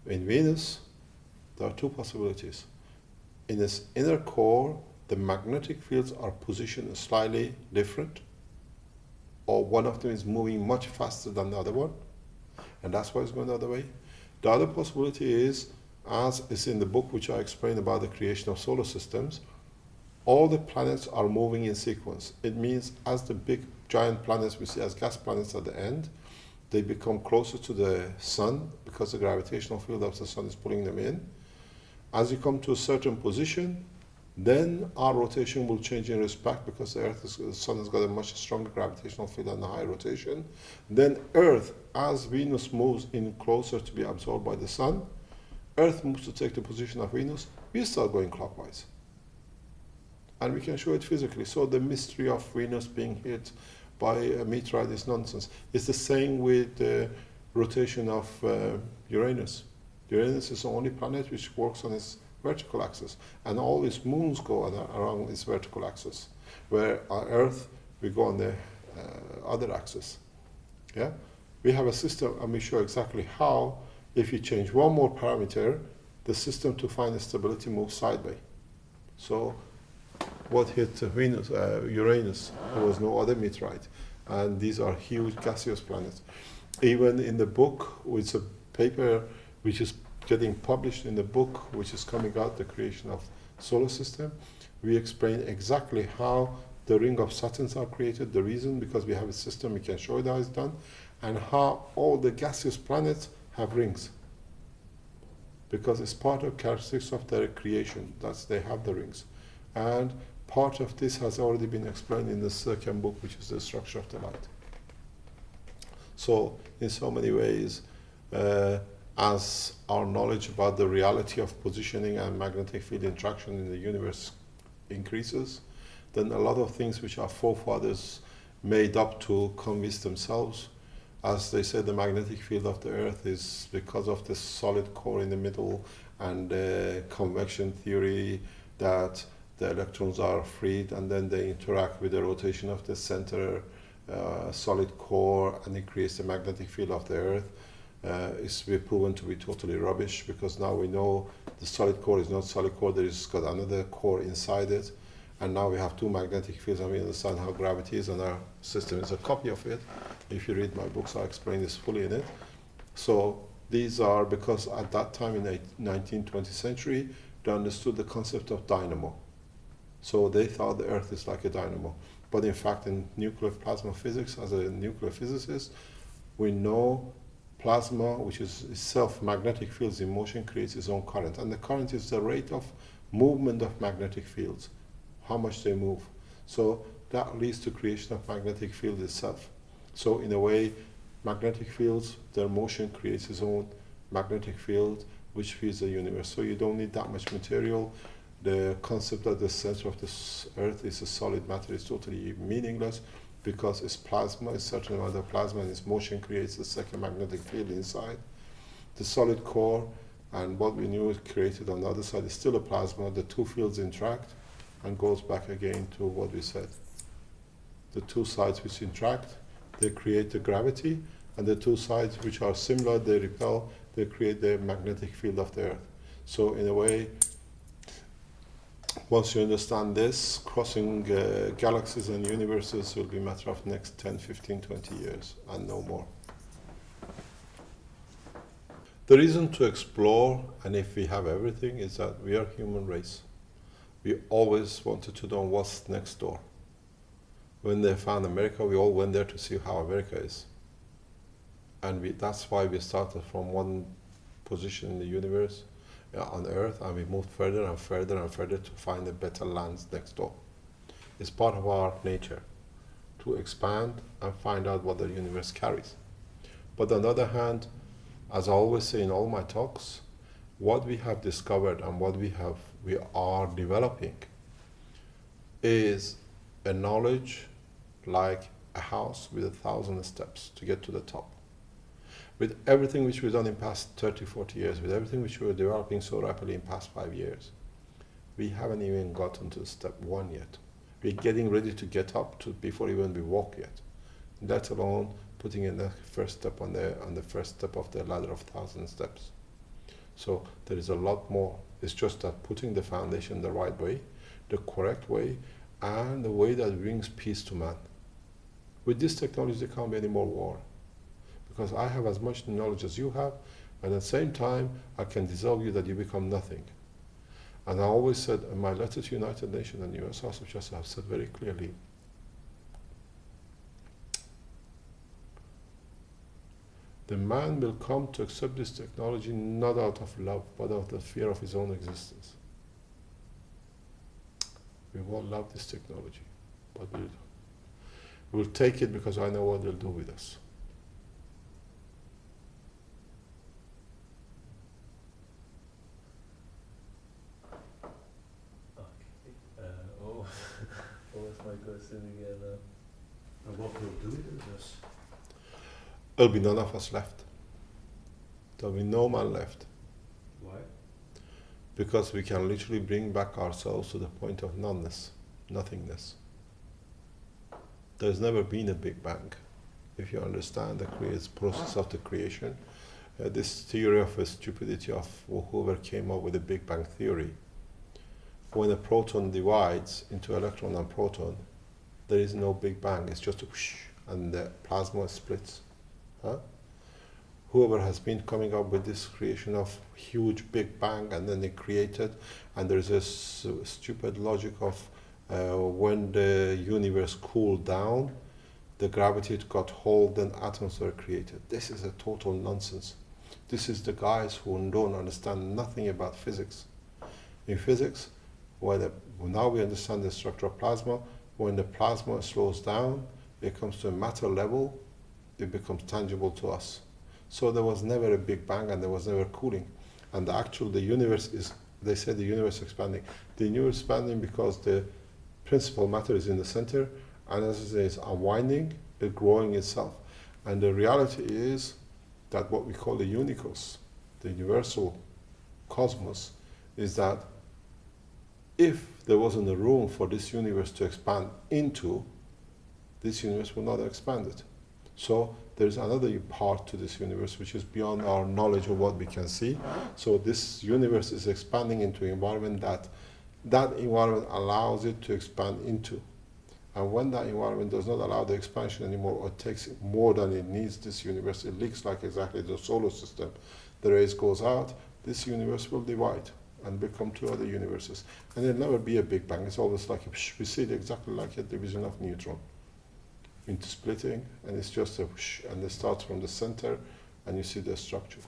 [SPEAKER 1] in Venus, there are two possibilities. In its inner core, the magnetic fields are positioned slightly different, or one of them is moving much faster than the other one, and that's why it's going the other way. The other possibility is, as is in the book which I explained about the creation of solar systems, all the planets are moving in sequence. It means as the big giant planets we see as gas planets at the end, they become closer to the sun because the gravitational field of the sun is pulling them in. As you come to a certain position, then our rotation will change in respect because the Earth is, the Sun has got a much stronger gravitational field and a high rotation. Then Earth, as Venus moves in closer to be absorbed by the Sun, Earth moves to take the position of Venus, we start going clockwise. And we can show it physically. So the mystery of Venus being hit by a meteorite is nonsense. It's the same with the rotation of uh, Uranus. Uranus is the only planet which works on its vertical axis, and all these moons go around its vertical axis, where our Earth we go on the uh, other axis. Yeah, we have a system, and we show exactly how. If you change one more parameter, the system to find the stability moves sideways. So, what hit Venus, uh, Uranus? There was no other meteorite, and these are huge gaseous planets. Even in the book, with a paper which is getting published in the book which is coming out, The Creation of Solar System. We explain exactly how the ring of Saturns are created, the reason, because we have a system, we can show it how it's done, and how all the gaseous planets have rings. Because it's part of characteristics of their creation, that they have the rings. And part of this has already been explained in the second book, which is the structure of the light. So, in so many ways, uh, as our knowledge about the reality of positioning and magnetic field interaction in the universe increases, then a lot of things which our forefathers made up to convince themselves, as they said, the magnetic field of the Earth is because of the solid core in the middle and the convection theory that the electrons are freed and then they interact with the rotation of the center uh, solid core and it creates the magnetic field of the Earth uh, is be proven to be totally rubbish because now we know the solid core is not solid core, there is got another core inside it. And now we have two magnetic fields and we understand how gravity is and our system is a copy of it. If you read my books, I explain this fully in it. So these are because at that time in the 19th, 20th century, they understood the concept of dynamo. So they thought the Earth is like a dynamo. But in fact, in nuclear plasma physics, as a nuclear physicist, we know plasma, which is itself magnetic fields in motion, creates its own current. And the current is the rate of movement of magnetic fields, how much they move. So that leads to creation of magnetic field itself. So in a way, magnetic fields, their motion creates its own magnetic field, which feeds the universe. So you don't need that much material. The concept that the center of this Earth is a solid matter is totally meaningless because it's plasma, a certain amount of plasma, and its motion creates a second magnetic field inside. The solid core and what we knew is created on the other side is still a plasma. The two fields interact and goes back again to what we said. The two sides which interact, they create the gravity, and the two sides which are similar, they repel, they create the magnetic field of the Earth. So in a way, once you understand this, crossing uh, galaxies and universes will be a matter of next 10, 15, 20 years, and no more. The reason to explore, and if we have everything, is that we are human race. We always wanted to know what's next door. When they found America, we all went there to see how America is. And we, that's why we started from one position in the universe on Earth, and we moved further and further and further to find a better lands next door. It's part of our nature to expand and find out what the universe carries. But on the other hand, as I always say in all my talks, what we have discovered and what we have we are developing is a knowledge like a house with a thousand steps to get to the top. With everything which we've done in past 30, 40 years, with everything which we're developing so rapidly in past five years, we haven't even gotten to step one yet. We're getting ready to get up to before even we walk yet, let alone putting in the first step on the on the first step of the ladder of thousand steps. So there is a lot more. It's just that putting the foundation the right way, the correct way, and the way that brings peace to man. With this technology, there can't be any more war. Because I have as much knowledge as you have, and at the same time, I can dissolve you that you become nothing. And I always said in my letter to United Nations and US House of Justice, I've said very clearly, the man will come to accept this technology not out of love, but out of fear of his own existence. We won't love this technology, but we'll take it because I know what they'll do with us.
[SPEAKER 2] Okay. Uh, oh, what was my question again? Uh,
[SPEAKER 3] And what will do it with us?
[SPEAKER 1] There'll be none of us left. There'll be no man left
[SPEAKER 3] Why?
[SPEAKER 1] because we can literally bring back ourselves to the point of noneness, nothingness. There's never been a Big Bang. If you understand the process of the creation, uh, this theory of the stupidity of whoever came up with the Big Bang theory, when a proton divides into electron and proton, there is no Big Bang. It's just a whoosh, and the plasma splits. Huh? Whoever has been coming up with this creation of huge Big Bang, and then they created, and there's this stupid logic of uh, when the universe cooled down, the gravity got hold, then atoms were created. This is a total nonsense. This is the guys who don't understand nothing about physics. In physics, when now we understand the structure of plasma, when the plasma slows down, it comes to a matter level, it becomes tangible to us. So there was never a big bang and there was never cooling. And the actual, the universe is, they say the universe expanding. The universe expanding because the principal matter is in the center and as it is unwinding, it's growing itself. And the reality is that what we call the unicos, the universal cosmos, is that if there wasn't a room for this universe to expand into, this universe would not have expanded. So there's another part to this universe which is beyond our knowledge of what we can see. So this universe is expanding into an environment that that environment allows it to expand into. And when that environment does not allow the expansion anymore or takes more than it needs this universe, it leaks like exactly the solar system. The rays goes out, this universe will divide and become two other universes. And there'll never be a Big Bang. It's always like a, we see it exactly like a division of neutron into splitting, and it's just a whoosh, and it starts from the center, and you see the structure.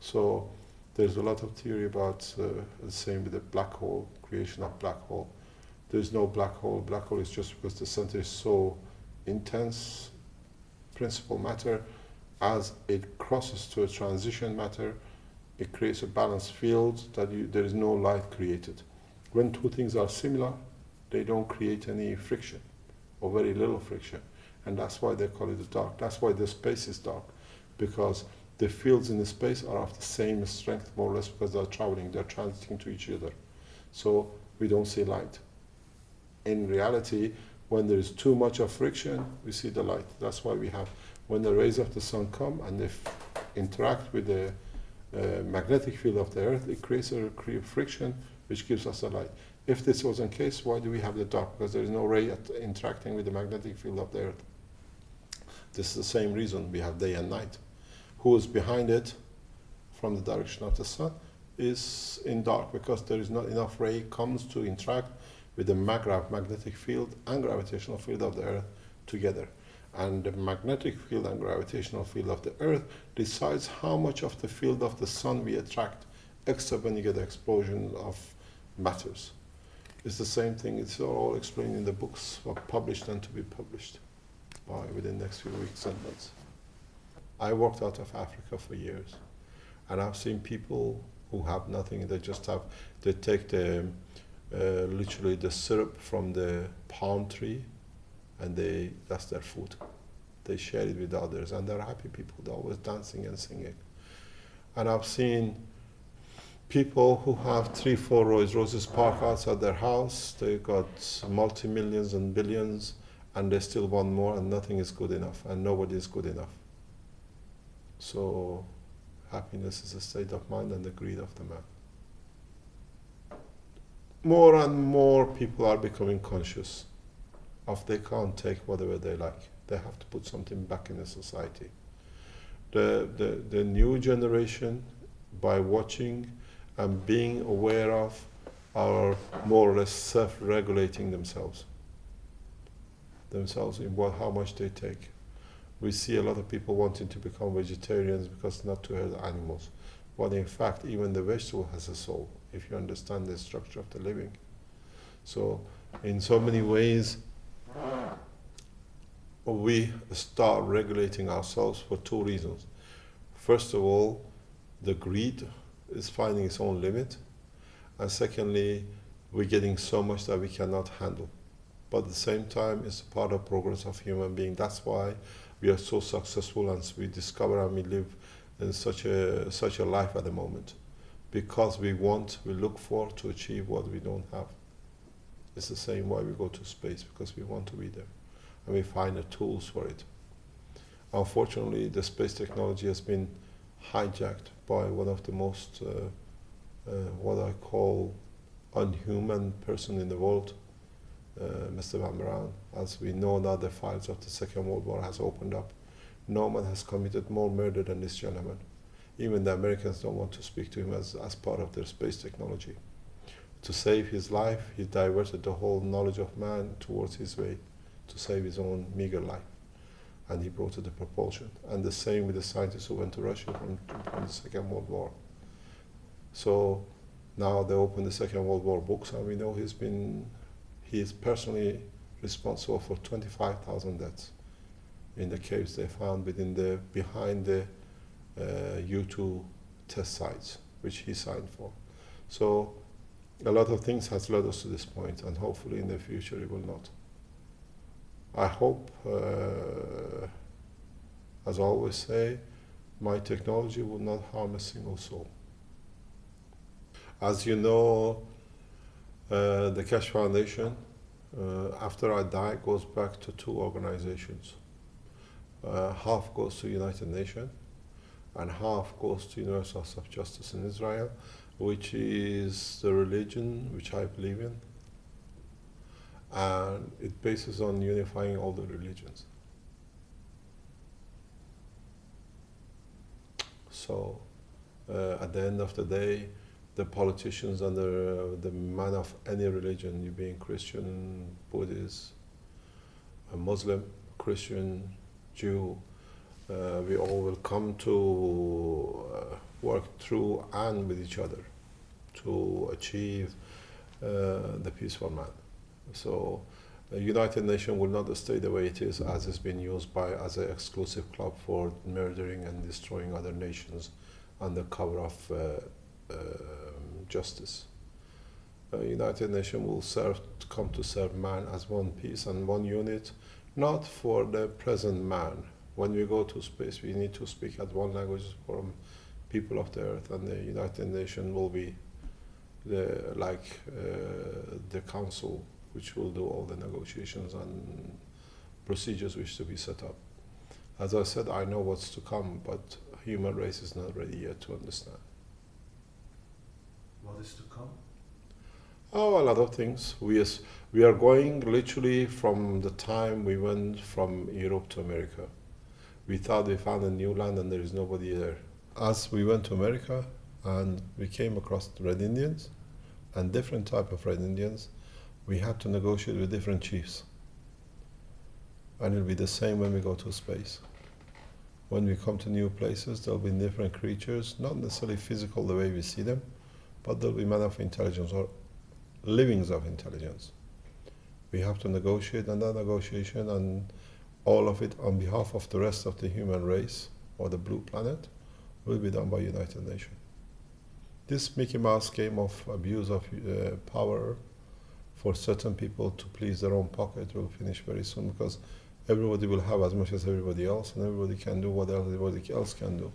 [SPEAKER 1] So there's a lot of theory about uh, the same with the black hole, creation of black hole. There's no black hole. Black hole is just because the center is so intense, principal matter, as it crosses to a transition matter, It creates a balanced field that you, there is no light created. When two things are similar, they don't create any friction or very little friction. And that's why they call it the dark. That's why the space is dark, because the fields in the space are of the same strength, more or less, because they're traveling, they're transiting to each other. So we don't see light. In reality, when there is too much of friction, we see the light. That's why we have, when the rays of the sun come and they interact with the uh, magnetic field of the earth, it creates a friction which gives us the light. If this wasn't the case, why do we have the dark? Because there is no ray interacting with the magnetic field of the earth. This is the same reason we have day and night. Who is behind it from the direction of the sun is in dark because there is not enough ray comes to interact with the MaGrav magnetic field and gravitational field of the earth together. And the magnetic field and gravitational field of the earth decides how much of the field of the sun we attract, except when you get the explosion of matters. It's the same thing, it's all explained in the books published and to be published by within the next few weeks and months. I worked out of Africa for years, and I've seen people who have nothing. They just have they take the uh, literally the syrup from the palm tree, and they that's their food. They share it with others, and they're happy people. They're always dancing and singing. And I've seen people who have three, four Rolls Royces parked outside their house. They got multi millions and billions, and they still want more, and nothing is good enough, and nobody is good enough. So, happiness is a state of mind and the greed of the man. More and more people are becoming conscious of they can't take whatever they like. They have to put something back in the society. The, the, the new generation, by watching and being aware of, are more or less self-regulating themselves. Themselves in what, how much they take we see a lot of people wanting to become vegetarians because not to hurt animals. But in fact, even the vegetable has a soul if you understand the structure of the living. So, in so many ways, we start regulating ourselves for two reasons. First of all, the greed is finding its own limit, and secondly, we're getting so much that we cannot handle. But at the same time, it's part of progress of human being. That's why we are so successful and we discover and we live in such a such a life at the moment. Because we want we look for to achieve what we don't have. It's the same why we go to space because we want to be there. And we find the tools for it. Unfortunately the space technology has been hijacked by one of the most uh, uh, what I call unhuman person in the world uh, Mr. von Braun. As we know now, the files of the Second World War has opened up. No man has committed more murder than this gentleman. Even the Americans don't want to speak to him as, as part of their space technology. To save his life, he diverted the whole knowledge of man towards his way to save his own meager life. And he brought it the propulsion. And the same with the scientists who went to Russia from, from the Second World War. So now they open the Second World War books, and we know he's been he is personally responsible for 25,000 deaths in the caves they found within the behind the uh, V2 test sites, which he signed for. So a lot of things has led us to this point, and hopefully in the future it will not. I hope, uh, as I always say, my technology will not harm a single soul. As you know, uh, the Keshe Foundation, uh, after I die, goes back to two organizations. Uh, half goes to United Nations, and half goes to Universal House of Justice in Israel, which is the religion which I believe in, and it bases on unifying all the religions. So, uh, at the end of the day, the politicians and the, uh, the man of any religion, you being Christian, Buddhist, a Muslim, Christian, Jew, uh, we all will come to uh, work through and with each other to achieve uh, the peaceful man. So, the United Nations will not stay the way it is, as it's been used by as an exclusive club for murdering and destroying other nations under cover of uh, um, justice. The United Nations will serve come to serve man as one piece and one unit, not for the present man. When we go to space, we need to speak at one language from people of the earth, and the United Nations will be the like uh, the council which will do all the negotiations and procedures which to be set up. As I said, I know what's to come, but human race is not ready yet to understand.
[SPEAKER 3] What is to come?
[SPEAKER 1] Oh, a lot of things. We is, we are going literally from the time we went from Europe to America. We thought we found a new land and there is nobody there. As we went to America and we came across Red Indians and different type of Red Indians, we had to negotiate with different chiefs. And it'll be the same when we go to space. When we come to new places, there'll be different creatures, not necessarily physical the way we see them, but there'll be men of intelligence or livings of intelligence. We have to negotiate, and that negotiation and all of it on behalf of the rest of the human race or the blue planet will be done by United Nations. This Mickey Mouse game of abuse of uh, power for certain people to please their own pocket will finish very soon because everybody will have as much as everybody else and everybody can do what everybody else can do.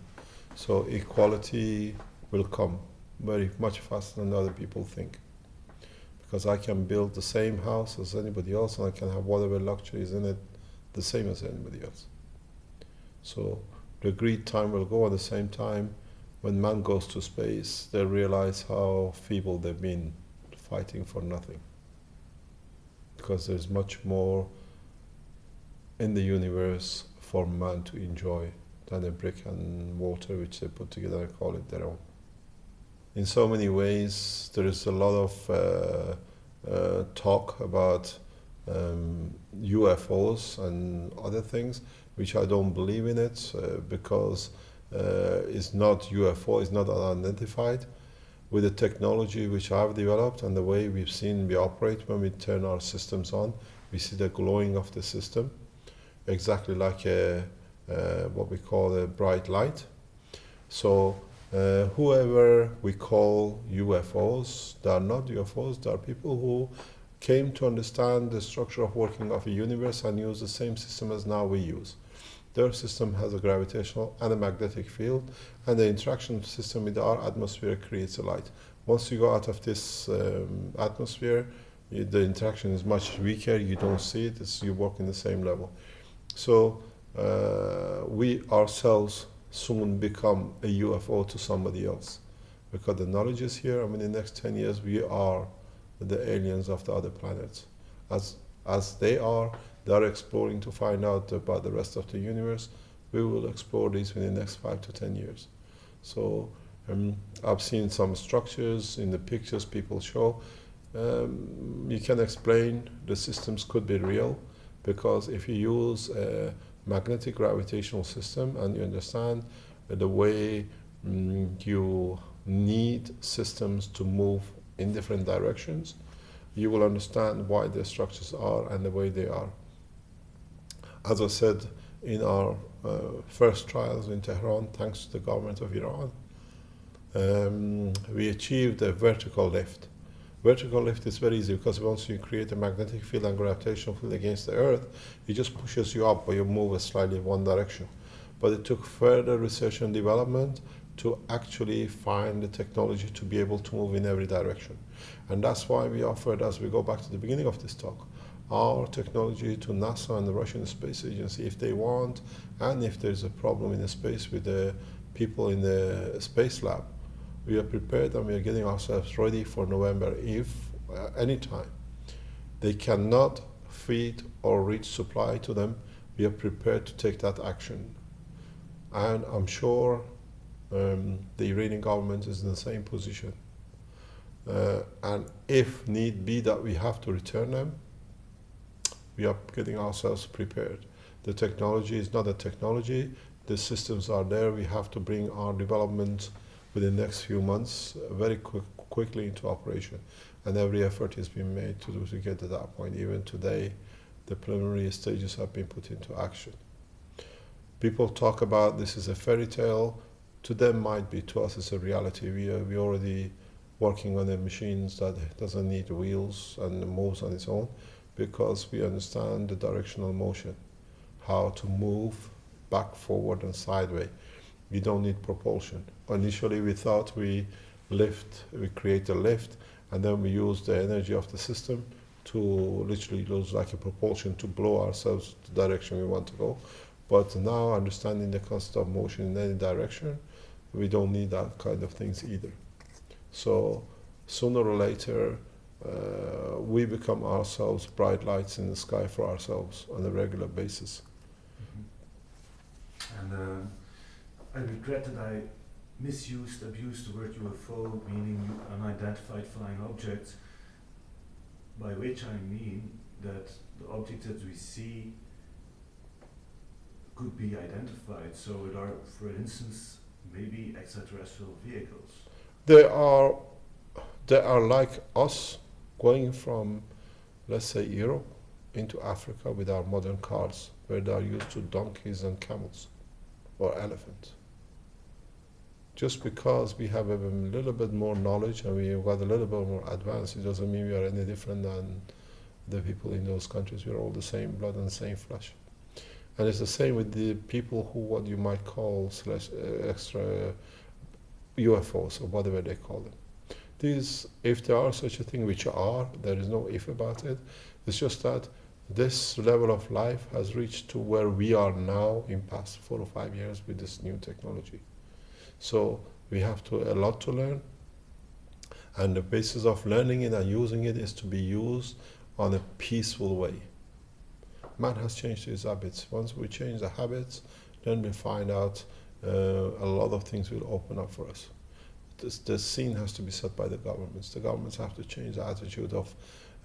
[SPEAKER 1] So equality will come very much faster than other people think. Because I can build the same house as anybody else and I can have whatever luxuries in it the same as anybody else. So the agreed time will go at the same time when man goes to space, they realize how feeble they've been fighting for nothing because there's much more in the universe for man to enjoy than a brick and mortar which they put together and call it their own. In so many ways, there is a lot of uh, uh, talk about um, UFOs and other things, which I don't believe in it uh, because uh, it's not UFO, it's not unidentified with the technology which I've developed and the way we've seen we operate when we turn our systems on, we see the glowing of the system, exactly like a, what we call a bright light. So uh, whoever we call UFOs, they are not UFOs, they are people who came to understand the structure of working of a universe and use the same system as now we use. Their system has a gravitational and a magnetic field, and the interaction system with our atmosphere creates a light. Once you go out of this um, atmosphere, you, the interaction is much weaker. You don't see it. It's, you work in the same level. So uh, we ourselves soon become a UFO to somebody else, because the knowledge is here. I mean, in the next 10 years, we are the aliens of the other planets, as as they are they are exploring to find out about the rest of the universe. We will explore this within the next five to ten years. So um, I've seen some structures in the pictures people show. Um, you can explain the systems could be real because if you use a magnetic gravitational system and you understand the way um, you need systems to move in different directions, you will understand why the structures are and the way they are as I said in our uh, first trials in Tehran, thanks to the government of Iran, um, we achieved a vertical lift. Vertical lift is very easy because once you create a magnetic field and gravitational field against the Earth, it just pushes you up or you move slightly in one direction. But it took further research and development to actually find the technology to be able to move in every direction. And that's why we offered, as we go back to the beginning of this talk, our technology to NASA and the Russian Space Agency if they want, and if there's a problem in the space with the people in the space lab. We are prepared and we are getting ourselves ready for November if, uh, anytime, they cannot feed or reach supply to them, we are prepared to take that action. And I'm sure um, the Iranian government is in the same position. Uh, and if need be that we have to return them, we are getting ourselves prepared. The technology is not a technology, the systems are there. We have to bring our development within the next few months uh, very quick, quickly into operation. And every effort is being made to, to get to that point. Even today, the preliminary stages have been put into action. People talk about this is a fairy tale. To them, might be. To us, it's a reality. We are we already working on the machines that doesn't need wheels and moves on its own, because we understand the directional motion, how to move back, forward, and sideways. We don't need propulsion. Initially, we thought we lift, we create a lift, and then we use the energy of the system to literally use like a propulsion to blow ourselves the direction we want to go. But now, understanding the concept of motion in any direction, we don't need that kind of things either. So sooner or later, uh, we become ourselves bright lights in the sky for ourselves on a regular basis.
[SPEAKER 3] And uh, I regret that I misused, abused the word UFO, meaning unidentified flying objects, by which I mean that the objects that we see could be identified. So it are, for instance, maybe extraterrestrial vehicles.
[SPEAKER 1] They are, they are like us going from, let's say, Europe into Africa with our modern cars, where they are used to donkeys and camels or elephants. Just because we have a little bit more knowledge and we've got a little bit more advanced, it doesn't mean we are any different than the people in those countries. We're all the same blood and same flesh. And it's the same with the people who, what you might call slash, uh, extra UFOs or whatever they call them. These, if there are such a thing, which are, there is no if about it. It's just that this level of life has reached to where we are now in past four or five years with this new technology. So we have to a lot to learn, and the basis of learning it and using it is to be used on a peaceful way. Man has changed his habits. Once we change the habits, then we find out uh, a lot of things will open up for us. This, the scene has to be set by the governments. The governments have to change the attitude of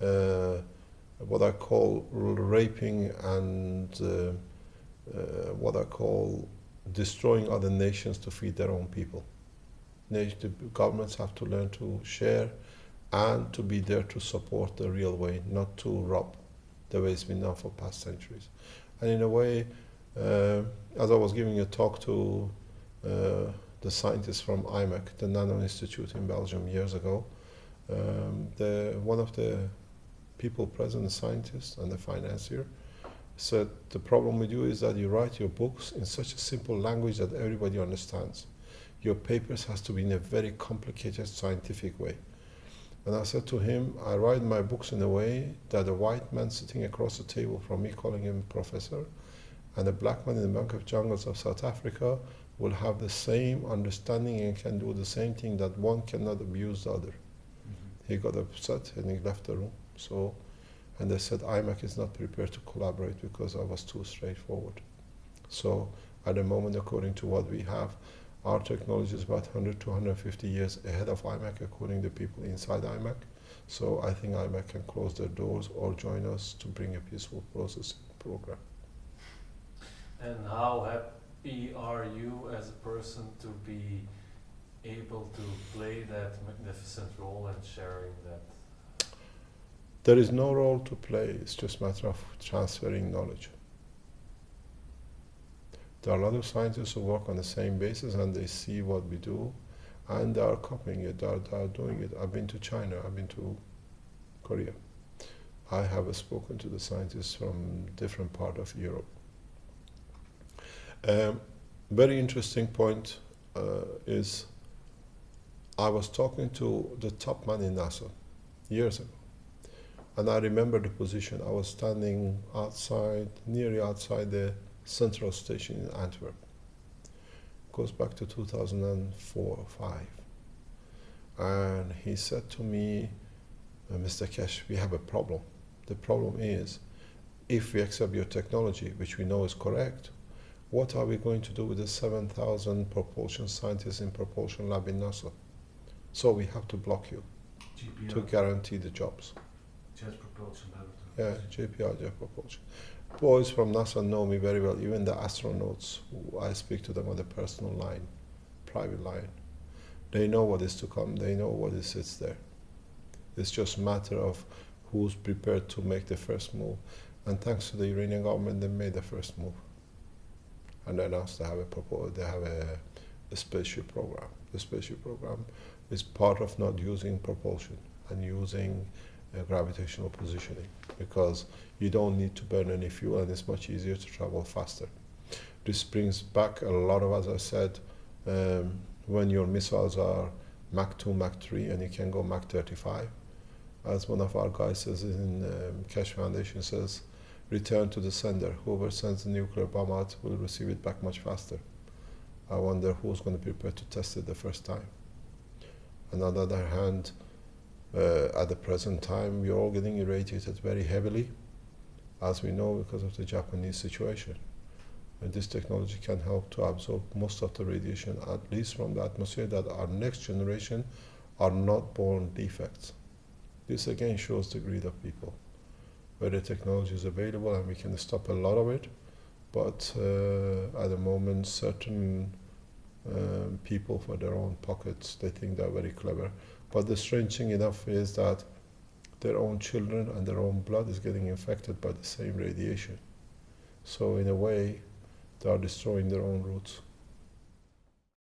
[SPEAKER 1] uh, what I call raping and uh, uh, what I call destroying other nations to feed their own people. The governments have to learn to share and to be there to support the real way, not to rob the way it's been done for past centuries. And in a way, uh, as I was giving a talk to uh, the scientists from IMEC, the Nano Institute in Belgium years ago, um, the, one of the people present, the scientist and the financier, said the problem with you is that you write your books in such a simple language that everybody understands. Your papers has to be in a very complicated scientific way. And I said to him, I write my books in a way that a white man sitting across the table from me calling him professor and a black man in the Bank of Jungles of South Africa will have the same understanding and can do the same thing that one cannot abuse the other. Mm-hmm. He got upset and he left the room. So, and they said IMEC is not prepared to collaborate because I was too straightforward. So, at the moment, according to what we have, our technology is about 100 to 150 years ahead of IMEC, according to the people inside IMEC. So I think IMEC can close their doors or join us to bring a peaceful process program.
[SPEAKER 2] And how happy are you as a person to be able to play that magnificent role and sharing that?
[SPEAKER 1] There is no role to play, it's just a matter of transferring knowledge. There are a lot of scientists who work on the same basis and they see what we do and they are copying it, they are, they are doing it. I've been to China, I've been to Korea. I have spoken to the scientists from different part of Europe. Um, very interesting point uh, is I was talking to the top man in NASA years ago. And I remember the position. I was standing outside, nearly outside the central station in Antwerp. Goes back to 2004 or 5. And he said to me, uh, Mr. Keshe, we have a problem. The problem is, if we accept your technology, which we know is correct, what are we going to do with the 7,000 propulsion scientists in propulsion lab in NASA? So we have to block you
[SPEAKER 3] JPL,
[SPEAKER 1] to guarantee the jobs.
[SPEAKER 3] Jet Propulsion.
[SPEAKER 1] Yeah, JPL, Jet Propulsion. Boys from NASA know me very well, even the astronauts, I speak to them on the personal line, private line. They know what is to come, they know what is sits there. It's just a matter of who's prepared to make the first move. And thanks to the Iranian government, they made the first move. And then announced they have a proposal, they have a spaceship program. The spaceship program is part of not using propulsion and using uh, gravitational positioning because you don't need to burn any fuel and it's much easier to travel faster. This brings back a lot of, as I said, um, when your missiles are Mach 2, Mach 3, and you can go Mach 35. As one of our guys says in um, Keshe Foundation says, return to the sender. Whoever sends the nuclear bomb out will receive it back much faster. I wonder who's going to be prepared to test it the first time. And on the other hand, uh, at the present time, we are all getting irradiated very heavily, as we know because of the Japanese situation. And this technology can help to absorb most of the radiation, at least from the atmosphere, that our next generation are not born defects. This again shows the greed of people, where the technology is available and we can stop a lot of it, but uh, at the moment, certain um, people, for their own pockets, they think they're very clever. But the strange thing enough is that their own children and their own blood is getting infected by the same radiation. So in a way, they are destroying their own roots.